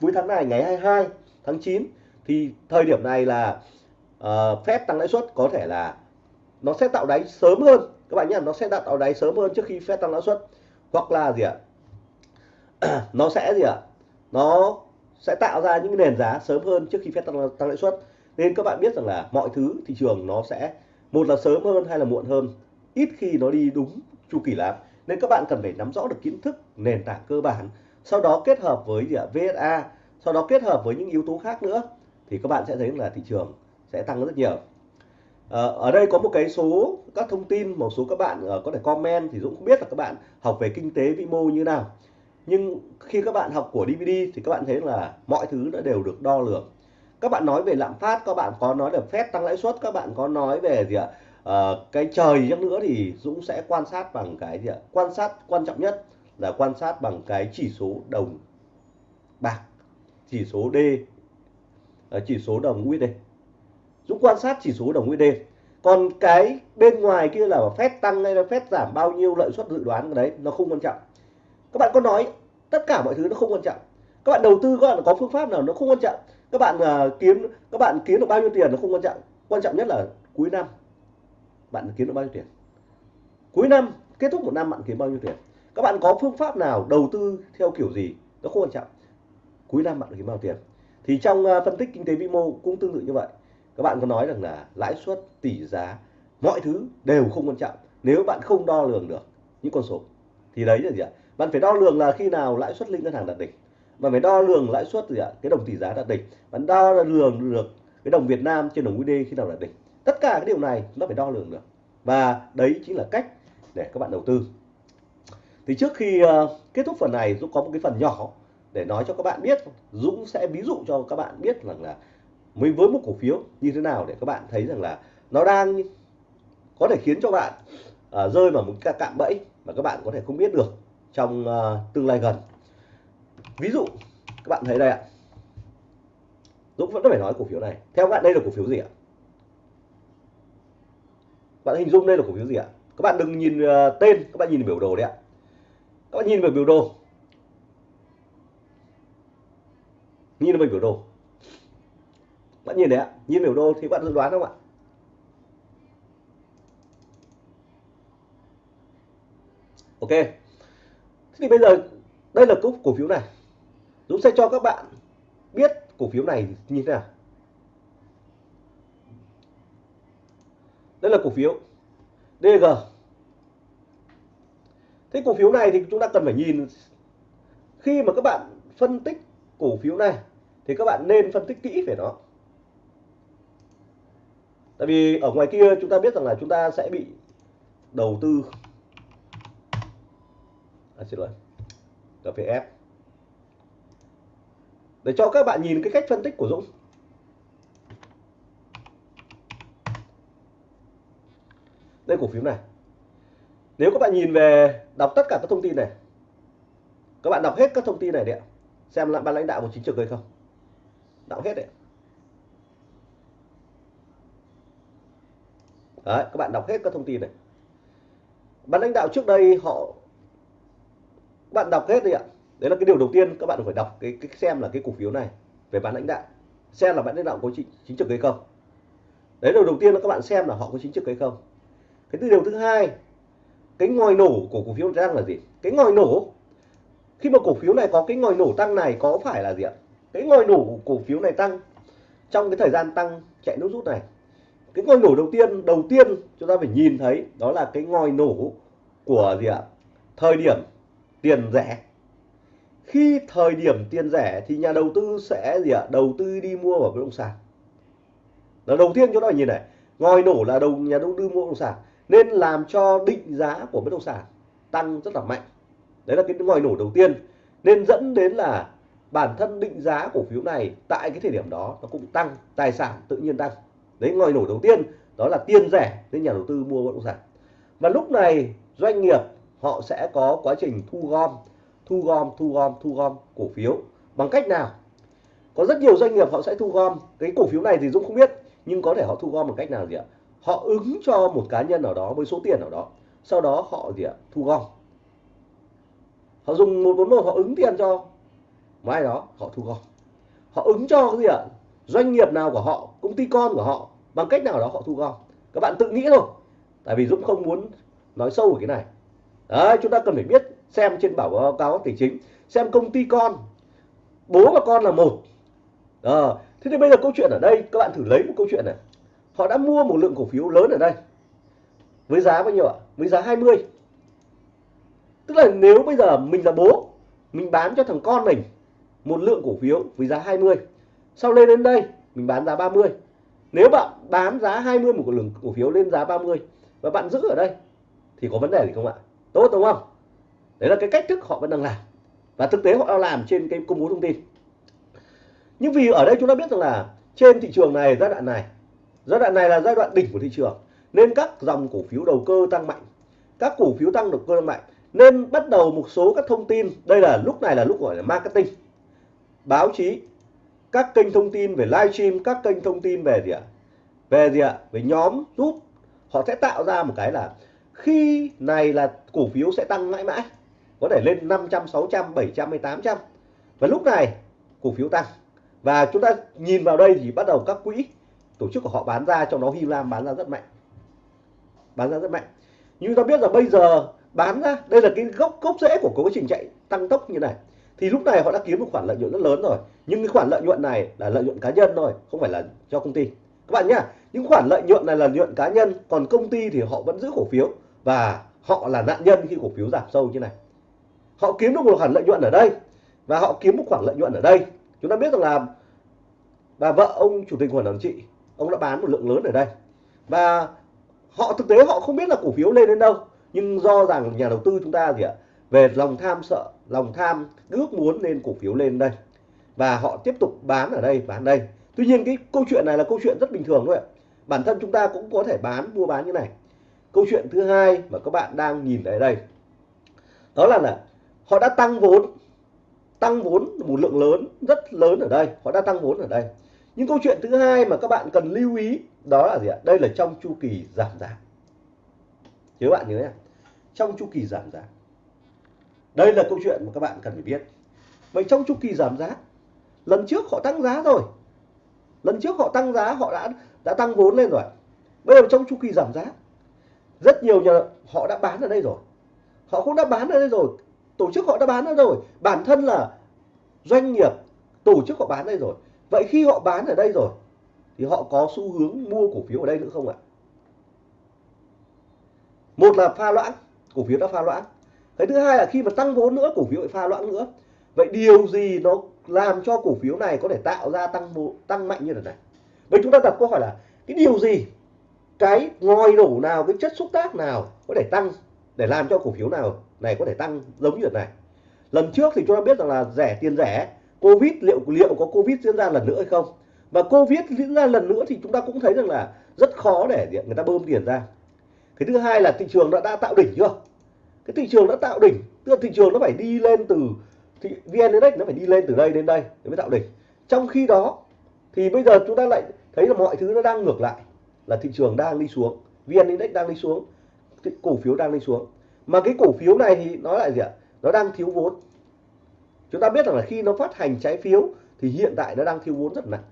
cuối tháng này ngày 22 tháng 9 thì thời điểm này là uh, Fed tăng lãi suất có thể là nó sẽ tạo đáy sớm hơn. Các bạn nhé nó sẽ tạo đáy sớm hơn trước khi Fed tăng lãi suất. Hoặc là gì ạ? Nó sẽ gì ạ? Nó sẽ tạo ra những nền giá sớm hơn trước khi Fed tăng, tăng lãi suất. Nên các bạn biết rằng là mọi thứ thị trường nó sẽ một là sớm hơn hay là muộn hơn. Ít khi nó đi đúng chu kỳ lắm nên các bạn cần phải nắm rõ được kiến thức nền tảng cơ bản sau đó kết hợp với gì ạ? VSA sau đó kết hợp với những yếu tố khác nữa thì các bạn sẽ thấy là thị trường sẽ tăng rất nhiều. À, ở đây có một cái số các thông tin một số các bạn uh, có thể comment thì Dũng không biết là các bạn học về kinh tế vĩ mô như nào. Nhưng khi các bạn học của DVD thì các bạn thấy là mọi thứ đã đều được đo lường. Các bạn nói về lạm phát các bạn có nói về phép tăng lãi suất các bạn có nói về gì ạ? À, cái trời chắc nữa thì Dũng sẽ quan sát bằng cái gì ạ? Quan sát quan trọng nhất là quan sát bằng cái chỉ số đồng bạc chỉ số D ờ, chỉ số đồng USD Dũng quan sát chỉ số đồng USD còn cái bên ngoài kia là phép tăng hay là phép giảm bao nhiêu lợi suất dự đoán cái đấy nó không quan trọng. Các bạn có nói tất cả mọi thứ nó không quan trọng. Các bạn đầu tư các bạn có phương pháp nào nó không quan trọng. Các bạn uh, kiếm các bạn kiếm được bao nhiêu tiền nó không quan trọng. Quan trọng nhất là cuối năm bạn kiếm được bao nhiêu tiền? Cuối năm, kết thúc một năm bạn kiếm bao nhiêu tiền? Các bạn có phương pháp nào đầu tư theo kiểu gì? Nó không quan trọng. Cuối năm bạn kiếm bao nhiêu tiền? Thì trong à, phân tích kinh tế vĩ mô cũng tương tự như vậy. Các bạn có nói rằng là lãi suất, tỷ giá, mọi thứ đều không quan trọng. Nếu bạn không đo lường được những con số, thì đấy là gì ạ? Bạn phải đo lường là khi nào lãi suất liên ngân hàng đạt đỉnh. Bạn phải đo lường lãi suất gì ạ? Cái đồng tỷ giá đạt đỉnh. Bạn đo lường được cái đồng Việt Nam trên đồng USD khi nào đạt đỉnh tất cả cái điều này nó phải đo lường được. Và đấy chính là cách để các bạn đầu tư. Thì trước khi uh, kết thúc phần này Dũng có một cái phần nhỏ để nói cho các bạn biết. Dũng sẽ ví dụ cho các bạn biết rằng là mình với một cổ phiếu như thế nào để các bạn thấy rằng là nó đang có thể khiến cho bạn uh, rơi vào một cái cạm bẫy mà các bạn có thể không biết được trong uh, tương lai gần. Ví dụ các bạn thấy đây ạ. Dũng vẫn phải nói cổ phiếu này. Theo các bạn đây là cổ phiếu gì ạ? Bạn hình dung đây là cổ phiếu gì ạ? Các bạn đừng nhìn ờ, tên, các bạn nhìn biểu đồ đấy ạ. Các bạn nhìn vào biểu đồ. Nhìn vào biểu đồ. Bạn nhìn đấy ạ, nhìn biểu đồ thì bạn dự đoán không ạ? Ok. Thế thì bây giờ, đây là cúp cổ phiếu này. Dũng sẽ cho các bạn biết cổ phiếu này như thế nào. Đây là cổ phiếu. DG thế cổ phiếu này thì chúng ta cần phải nhìn khi mà các bạn phân tích cổ phiếu này thì các bạn nên phân tích kỹ về nó. Tại vì ở ngoài kia chúng ta biết rằng là chúng ta sẽ bị đầu tư. À, xin lỗi. GPF để cho các bạn nhìn cái cách phân tích của Dũng. Đây cổ phiếu này. Nếu các bạn nhìn về đọc tất cả các thông tin này các bạn đọc hết các thông tin này đấy xem là ban lãnh đạo của chính trực hay không. Đọc hết đấy Đấy, các bạn đọc hết các thông tin này. Ban lãnh đạo trước đây họ bạn đọc hết đi ạ. Đấy là cái điều đầu tiên các bạn phải đọc cái, cái xem là cái cổ phiếu này về ban lãnh đạo. Xem là ban lãnh đạo có chính, chính trực hay không. Đấy là đầu tiên là các bạn xem là họ có chính trực hay không cái điều thứ hai, cái ngòi nổ của cổ phiếu đang là gì? Cái ngòi nổ, khi mà cổ phiếu này có cái ngòi nổ tăng này có phải là gì ạ? Cái ngòi nổ của cổ phiếu này tăng, trong cái thời gian tăng chạy nút rút này. Cái ngòi nổ đầu tiên đầu tiên chúng ta phải nhìn thấy đó là cái ngòi nổ của gì ạ? Thời điểm tiền rẻ. Khi thời điểm tiền rẻ thì nhà đầu tư sẽ gì ạ? Đầu tư đi mua vào bất động sản. Là đầu tiên chúng ta phải nhìn này, ngòi nổ là đầu, nhà đầu tư mua bất động sản nên làm cho định giá của bất động sản tăng rất là mạnh. Đấy là cái ngòi nổ đầu tiên. Nên dẫn đến là bản thân định giá cổ phiếu này tại cái thời điểm đó nó cũng tăng, tài sản tự nhiên tăng. Đấy, ngòi nổ đầu tiên, đó là tiền rẻ nên nhà đầu tư mua bất động sản. Và lúc này doanh nghiệp họ sẽ có quá trình thu gom thu gom thu gom thu gom cổ phiếu. Bằng cách nào? Có rất nhiều doanh nghiệp họ sẽ thu gom. Cái cổ phiếu này thì Dũng không biết, nhưng có thể họ thu gom bằng cách nào gì ạ? Họ ứng cho một cá nhân nào đó với số tiền nào đó sau đó họ gì ạ? Thu gom. Họ dùng một bốn một họ ứng tiền cho mai đó họ thu gom. Họ ứng cho cái gì ạ? Doanh nghiệp nào của họ công ty con của họ bằng cách nào đó họ thu gom. Các bạn tự nghĩ thôi tại vì Dũng không muốn nói sâu về cái này. Đấy chúng ta cần phải biết xem trên báo cáo tài chính xem công ty con bố và con là một. À, thế thì bây giờ câu chuyện ở đây các bạn thử lấy một câu chuyện này họ đã mua một lượng cổ phiếu lớn ở đây. Với giá bao nhiêu ạ? Với giá 20 tức là nếu bây giờ mình là bố, mình bán cho thằng con mình một lượng cổ phiếu với giá 20 sau lên đến đây, mình bán giá 30 nếu bạn bán giá 20 một lượng cổ phiếu lên giá 30 và bạn giữ ở đây, thì có vấn đề gì không ạ? Tốt đúng không? Đấy là cái cách thức họ vẫn đang làm. Và thực tế họ đang làm trên cái công bố thông tin. Nhưng vì ở đây chúng ta biết rằng là trên thị trường này, giai đoạn này giai đoạn này là giai đoạn đỉnh của thị trường, nên các dòng cổ phiếu đầu cơ tăng mạnh. Các cổ phiếu tăng đầu cơ tăng mạnh, nên bắt đầu một số các thông tin. Đây là lúc này là lúc gọi là marketing. Báo chí, các kênh thông tin về livestream các kênh thông tin về gì ạ? Về gì ạ? Về nhóm giúp họ sẽ tạo ra một cái là khi này là cổ phiếu sẽ tăng mãi mãi, có thể lên 500 600 700 hay 800 và lúc này cổ phiếu tăng. Và chúng ta nhìn vào đây thì bắt đầu các quỹ tổ chức của họ bán ra trong đó Hy Lam bán ra rất mạnh. Bán ra rất mạnh. Nhưng ta biết là bây giờ bán ra, đây là cái gốc gốc rễ của quá trình chạy tăng tốc như này. Thì lúc này họ đã kiếm một khoản lợi nhuận rất lớn rồi. Nhưng cái khoản lợi nhuận này là lợi nhuận cá nhân thôi, không phải là cho công ty. Các bạn nhá, những khoản lợi nhuận này là lợi nhuận cá nhân, còn công ty thì họ vẫn giữ cổ phiếu. Và họ là nạn nhân khi cổ phiếu giảm sâu như này. Họ kiếm được một khoản lợi nhuận ở đây, và họ kiếm một khoản lợi nhuận ở đây. Chúng ta biết rằng là bà vợ ông chủ tịch hội đồng trị ông đã bán một lượng lớn ở đây. Và họ, thực tế họ không biết là cổ phiếu lên đến đâu, nhưng do rằng nhà đầu tư chúng ta gì ạ, về lòng tham sợ, lòng tham ước muốn nên cổ phiếu lên đây. Và họ tiếp tục bán ở đây, bán đây. Tuy nhiên cái câu chuyện này là câu chuyện rất bình thường thôi ạ. Bản thân chúng ta cũng có thể bán, mua bán như này. Câu chuyện thứ hai mà các bạn đang nhìn thấy đây, đó là là họ đã tăng vốn tăng vốn một lượng lớn, rất lớn ở đây. Họ đã tăng vốn ở đây. Những câu chuyện thứ hai mà các bạn cần lưu ý đó là gì ạ? Đây là trong chu kỳ giảm giá. Nhớ bạn nhớ nhé trong chu kỳ giảm giá. Đây là câu chuyện mà các bạn cần phải biết. Vậy trong chu kỳ giảm giá, lần trước họ tăng giá rồi. Lần trước họ tăng giá, họ đã đã tăng vốn lên rồi. Bây giờ trong chu kỳ giảm giá, rất nhiều nhà họ đã bán ở đây rồi. Họ cũng đã bán ở đây rồi. Tổ chức họ đã bán ở đây rồi. Bản thân là doanh nghiệp, tổ chức họ bán đây rồi vậy khi họ bán ở đây rồi, thì họ có xu hướng mua cổ phiếu ở đây nữa không ạ? Một là pha loãng, cổ phiếu đã pha loãng. Cái thứ hai là khi mà tăng vốn nữa, cổ phiếu lại pha loãng nữa. Vậy điều gì nó làm cho cổ phiếu này có thể tạo ra tăng tăng mạnh như thế này? Vậy chúng ta đặt câu hỏi là, cái điều gì, cái ngòi nổ nào, cái chất xúc tác nào có thể tăng, để làm cho cổ phiếu nào này có thể tăng giống như thế này? Lần trước thì chúng ta biết rằng là rẻ tiền rẻ covid liệu liệu có covid diễn ra lần nữa hay không? Và covid diễn ra lần nữa thì chúng ta cũng thấy rằng là rất khó để người ta bơm tiền ra. Cái thứ hai là thị trường đã, đã tạo đỉnh chưa? Cái thị trường đã tạo đỉnh tức là thị trường nó phải đi lên từ thị vn index nó phải đi lên từ đây đến đây để mới tạo đỉnh. Trong khi đó thì bây giờ chúng ta lại thấy là mọi thứ nó đang ngược lại là thị trường đang đi xuống vn index đang đi xuống cổ phiếu đang đi xuống. Mà cái cổ phiếu này thì nó lại gì ạ? Nó đang thiếu vốn chúng ta biết rằng là khi nó phát hành trái phiếu thì hiện tại nó đang thiếu vốn rất nặng.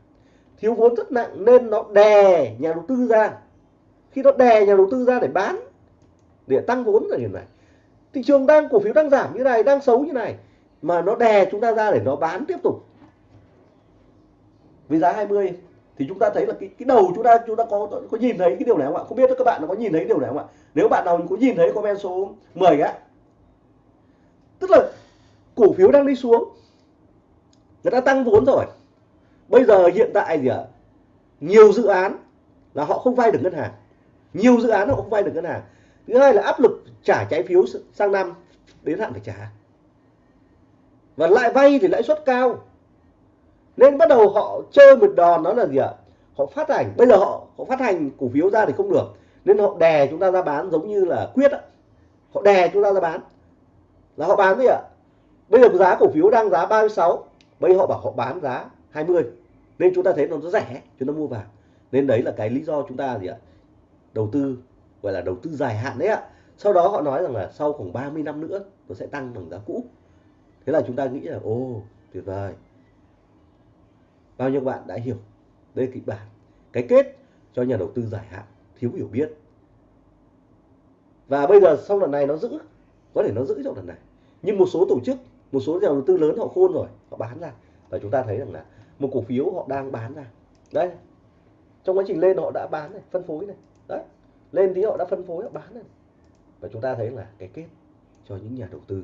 Thiếu vốn rất nặng nên nó đè nhà đầu tư ra. Khi nó đè nhà đầu tư ra để bán, để tăng vốn là điểm này. Thị trường đang, cổ phiếu đang giảm như này, đang xấu như này, mà nó đè chúng ta ra để nó bán tiếp tục. Với giá 20 thì chúng ta thấy là cái cái đầu chúng ta chúng ta có có nhìn thấy cái điều này không ạ? Không biết các bạn có nhìn thấy điều này không ạ? Nếu bạn nào có nhìn thấy comment số 10 á. Tức là cổ phiếu đang đi xuống người ta tăng vốn rồi. Bây giờ hiện tại gì ạ? Nhiều dự án là họ không vay được ngân hàng. Nhiều dự án họ không vay được ngân hàng. Thứ hai là áp lực trả trái phiếu sang năm đến hạn phải trả. Và lại vay thì lãi suất cao. Nên bắt đầu họ chơi một đòn, đó là gì ạ? Họ phát hành. Bây giờ họ họ phát hành cổ phiếu ra thì không được. Nên họ đè chúng ta ra bán giống như là quyết á. Họ đè chúng ta ra bán. Là họ bán gì ạ? Bây giờ giá cổ phiếu đang giá 36 bây giờ họ bảo họ bán giá 20 nên chúng ta thấy nó rất rẻ, chúng ta mua vào. Nên đấy là cái lý do chúng ta gì ạ? Đầu tư, gọi là đầu tư dài hạn đấy ạ. Sau đó họ nói rằng là sau khoảng 30 năm nữa, nó sẽ tăng bằng giá cũ. Thế là chúng ta nghĩ là ô tuyệt vời. Bao nhiêu bạn đã hiểu đây kịch bản? Cái kết cho nhà đầu tư dài hạn, thiếu hiểu biết. Và bây giờ sau lần này nó giữ, có thể nó giữ trong lần này. Nhưng một số tổ chức một số nhà đầu tư lớn họ khôn rồi, họ bán ra. Và chúng ta thấy rằng là một cổ phiếu họ đang bán ra. Đây trong quá trình lên họ đã bán này, phân phối này. Đấy. Lên tí họ đã phân phối, họ bán này. Và chúng ta thấy là cái kết cho những nhà đầu tư.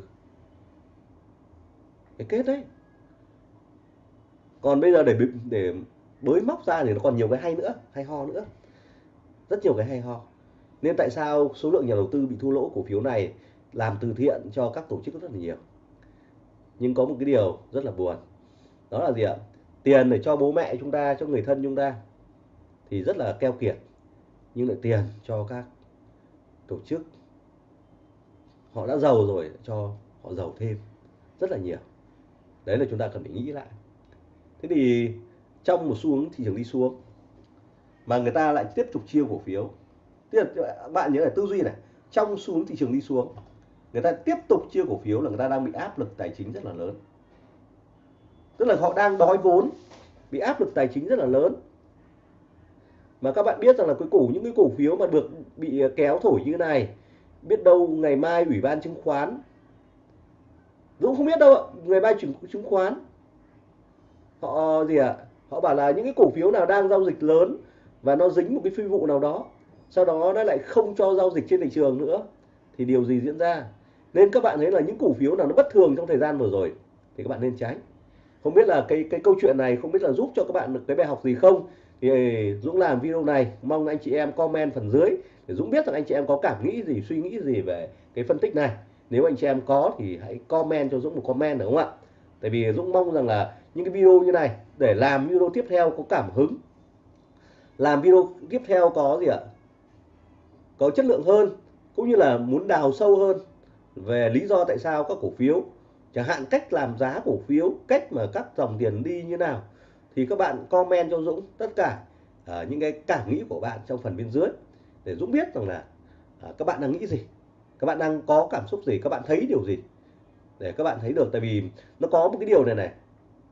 Cái kết đấy. Còn bây giờ để để bới móc ra thì nó còn nhiều cái hay nữa, hay ho nữa. Rất nhiều cái hay ho. Nên tại sao số lượng nhà đầu tư bị thua lỗ cổ phiếu này làm từ thiện cho các tổ chức rất là nhiều? Nhưng có một cái điều rất là buồn. Đó là gì ạ? Tiền để cho bố mẹ chúng ta, cho người thân chúng ta thì rất là keo kiệt, nhưng lại tiền cho các tổ chức. Họ đã giàu rồi cho họ giàu thêm rất là nhiều. Đấy là chúng ta cần phải nghĩ lại. Thế thì trong một xu hướng thị trường đi xuống, mà người ta lại tiếp tục chia cổ phiếu. Tức là, bạn nhớ là tư duy này, trong xu hướng thị trường đi xuống người ta tiếp tục chia cổ phiếu là người ta đang bị áp lực tài chính rất là lớn. Tức là họ đang đói vốn bị áp lực tài chính rất là lớn. Mà các bạn biết rằng là cái cổ những cái cổ phiếu mà được bị à, kéo thổi như này biết đâu ngày mai ủy ban chứng khoán Dũng không biết đâu ạ ngày mai chứng, chứng khoán. Họ à, gì ạ? À? họ bảo là những cái cổ phiếu nào đang giao dịch lớn và nó dính một cái phi vụ nào đó sau đó nó lại không cho giao dịch trên thị trường nữa thì điều gì diễn ra? Nên các bạn thấy là những cổ phiếu nào nó bất thường trong thời gian vừa rồi, thì các bạn nên tránh. Không biết là cái cái câu chuyện này không biết là giúp cho các bạn được cái bài học gì không? Thì Dũng làm video này, mong anh chị em comment phần dưới để Dũng biết rằng anh chị em có cảm nghĩ gì, suy nghĩ gì về cái phân tích này. Nếu anh chị em có thì hãy comment cho Dũng một comment được không ạ? Tại vì Dũng mong rằng là những cái video như này để làm video tiếp theo có cảm hứng. Làm video tiếp theo có gì ạ? Có chất lượng hơn, cũng như là muốn đào sâu hơn về lý do tại sao các cổ phiếu chẳng hạn cách làm giá cổ phiếu cách mà các dòng tiền đi như nào thì các bạn comment cho Dũng tất cả uh, những cái cảm nghĩ của bạn trong phần bên dưới để Dũng biết rằng là uh, các bạn đang nghĩ gì các bạn đang có cảm xúc gì các bạn thấy điều gì để các bạn thấy được. Tại vì nó có một cái điều này này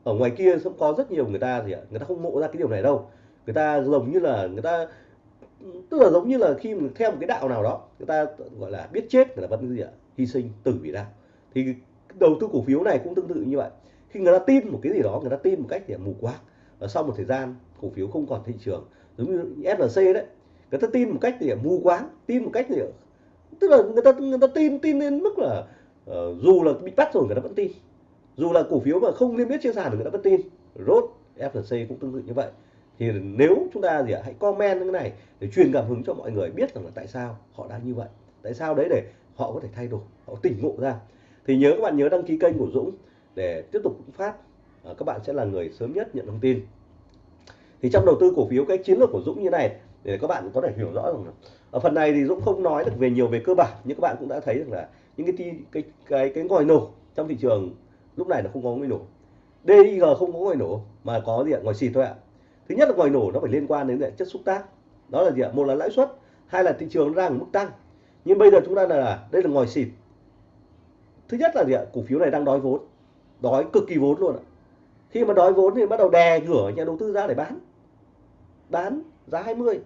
ở ngoài kia cũng có rất nhiều người ta gì ạ người ta không ngộ ra cái điều này đâu. Người ta giống như là người ta tức là giống như là khi mà theo một cái đạo nào đó người ta gọi là biết chết người ta vẫn gì ạ hy sinh tử vì đạo thì đầu tư cổ phiếu này cũng tương tự như vậy. Khi người ta tin một cái gì đó người ta tin một cách để mù quáng và sau một thời gian cổ phiếu không còn thị trường giống như FLC đấy người ta tin một cách để mù quáng tin một cách để tức là người ta người ta tin tin đến mức là uh, dù là bị bắt rồi người ta vẫn tin. Dù là cổ phiếu mà không niêm yết trên sàn thì người ta vẫn tin. Rốt FLC cũng tương tự như vậy. Thì nếu chúng ta gì ạ hãy comment như thế này để truyền cảm hứng cho mọi người biết rằng là tại sao họ đang như vậy. Tại sao đấy để họ có thể thay đổi họ tỉnh ngộ ra. Thì nhớ các bạn nhớ đăng ký kênh của Dũng để tiếp tục phát. À, các bạn sẽ là người sớm nhất nhận thông tin. Thì trong đầu tư cổ phiếu cái chiến lược của Dũng như này để các bạn có thể hiểu rõ rằng ở phần này thì Dũng không nói được về nhiều về cơ bản nhưng các bạn cũng đã thấy được là những cái cái cái cái ngòi nổ trong thị trường lúc này là không có ngòi nổ. DIG không có ngòi nổ mà có gì ạ? Ngòi xịt thôi ạ. Thứ nhất là ngòi nổ nó phải liên quan đến chất xúc tác. Đó là gì ạ? Một là lãi suất hai là thị trường đang ở mức tăng nhưng bây giờ chúng ta là đây là ngòi xịt. Thứ nhất là gì ạ? Cổ phiếu này đang đói vốn. Đói cực kỳ vốn luôn ạ. Khi mà đói vốn thì bắt đầu đè ngửa nhà đầu tư ra để bán. Bán giá 20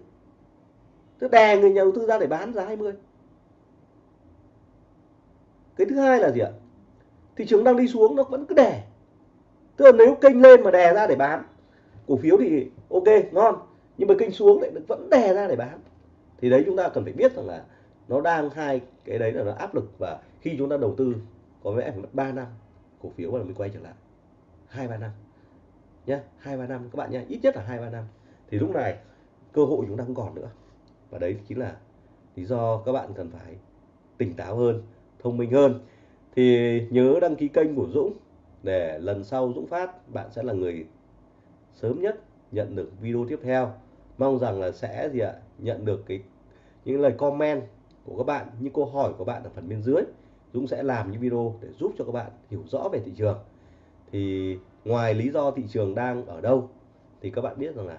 tức đè người nhà đầu tư ra để bán giá 20 cái thứ hai là gì ạ? Thị trường đang đi xuống, nó vẫn cứ đè. Tức là nếu kênh lên mà đè ra để bán, cổ phiếu thì ok, ngon. Nhưng mà kênh xuống lại vẫn đè ra để bán. Thì đấy chúng ta cần phải biết rằng là nó đang hai cái đấy là nó áp lực và khi chúng ta đầu tư có lẽ phải mất 3 năm, cổ phiếu là mới quay trở lại. Hai, ba năm. Nhé hai, ba năm. Các bạn nhé ít nhất là hai, ba năm. Thì lúc này, cơ hội chúng ta không còn nữa. Và đấy chính là lý do các bạn cần phải tỉnh táo hơn, thông minh hơn. Thì nhớ đăng ký kênh của Dũng để lần sau Dũng phát, bạn sẽ là người sớm nhất nhận được video tiếp theo. Mong rằng là sẽ gì ạ? Nhận được cái, những lời comment của các bạn, những câu hỏi của bạn ở phần bên dưới, Dũng sẽ làm những video để giúp cho các bạn hiểu rõ về thị trường. Thì ngoài lý do thị trường đang ở đâu, thì các bạn biết rằng là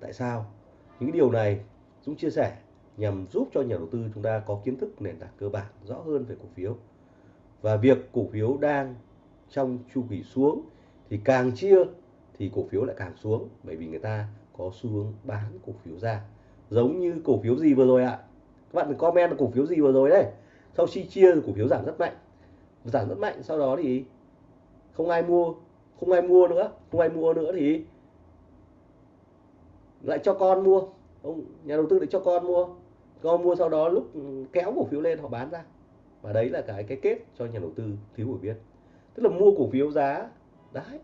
tại sao? Những điều này Dũng chia sẻ nhằm giúp cho nhà đầu tư chúng ta có kiến thức nền tảng cơ bản rõ hơn về cổ phiếu. Và việc cổ phiếu đang trong chu kỳ xuống thì càng chia thì cổ phiếu lại càng xuống, bởi vì người ta có xu hướng bán cổ phiếu ra. Giống như cổ phiếu gì vừa rồi ạ? Các bạn comment là cổ phiếu gì vừa rồi đấy sau khi chia, cổ phiếu giảm rất mạnh. Giảm rất mạnh, sau đó thì không ai mua, không ai mua nữa, không ai mua nữa thì lại cho con mua. Ông, nhà đầu tư lại cho con mua. Con mua sau đó lúc kéo cổ phiếu lên, họ bán ra. Và đấy là cái cái kết cho nhà đầu tư thiếu hiểu biết. Tức là mua cổ phiếu giá đấy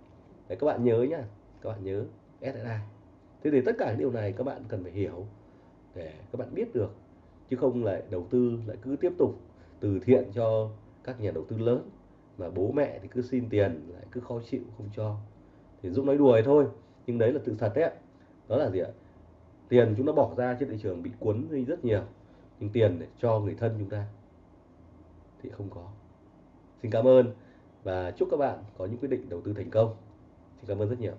để các bạn nhớ nhá. Các bạn nhớ SSI thế thì tất cả những điều này các bạn cần phải hiểu để các bạn biết được chứ không lại đầu tư lại cứ tiếp tục từ thiện cho các nhà đầu tư lớn mà bố mẹ thì cứ xin tiền, lại cứ khó chịu, không cho. Thì Dũng nói đùa thôi, nhưng đấy là sự thật đấy đó là gì ạ? Tiền chúng ta bỏ ra trên thị trường bị cuốn đi rất nhiều, nhưng tiền để cho người thân chúng ta thì không có. Xin cảm ơn và chúc các bạn có những quyết định đầu tư thành công. Xin cảm ơn rất nhiều.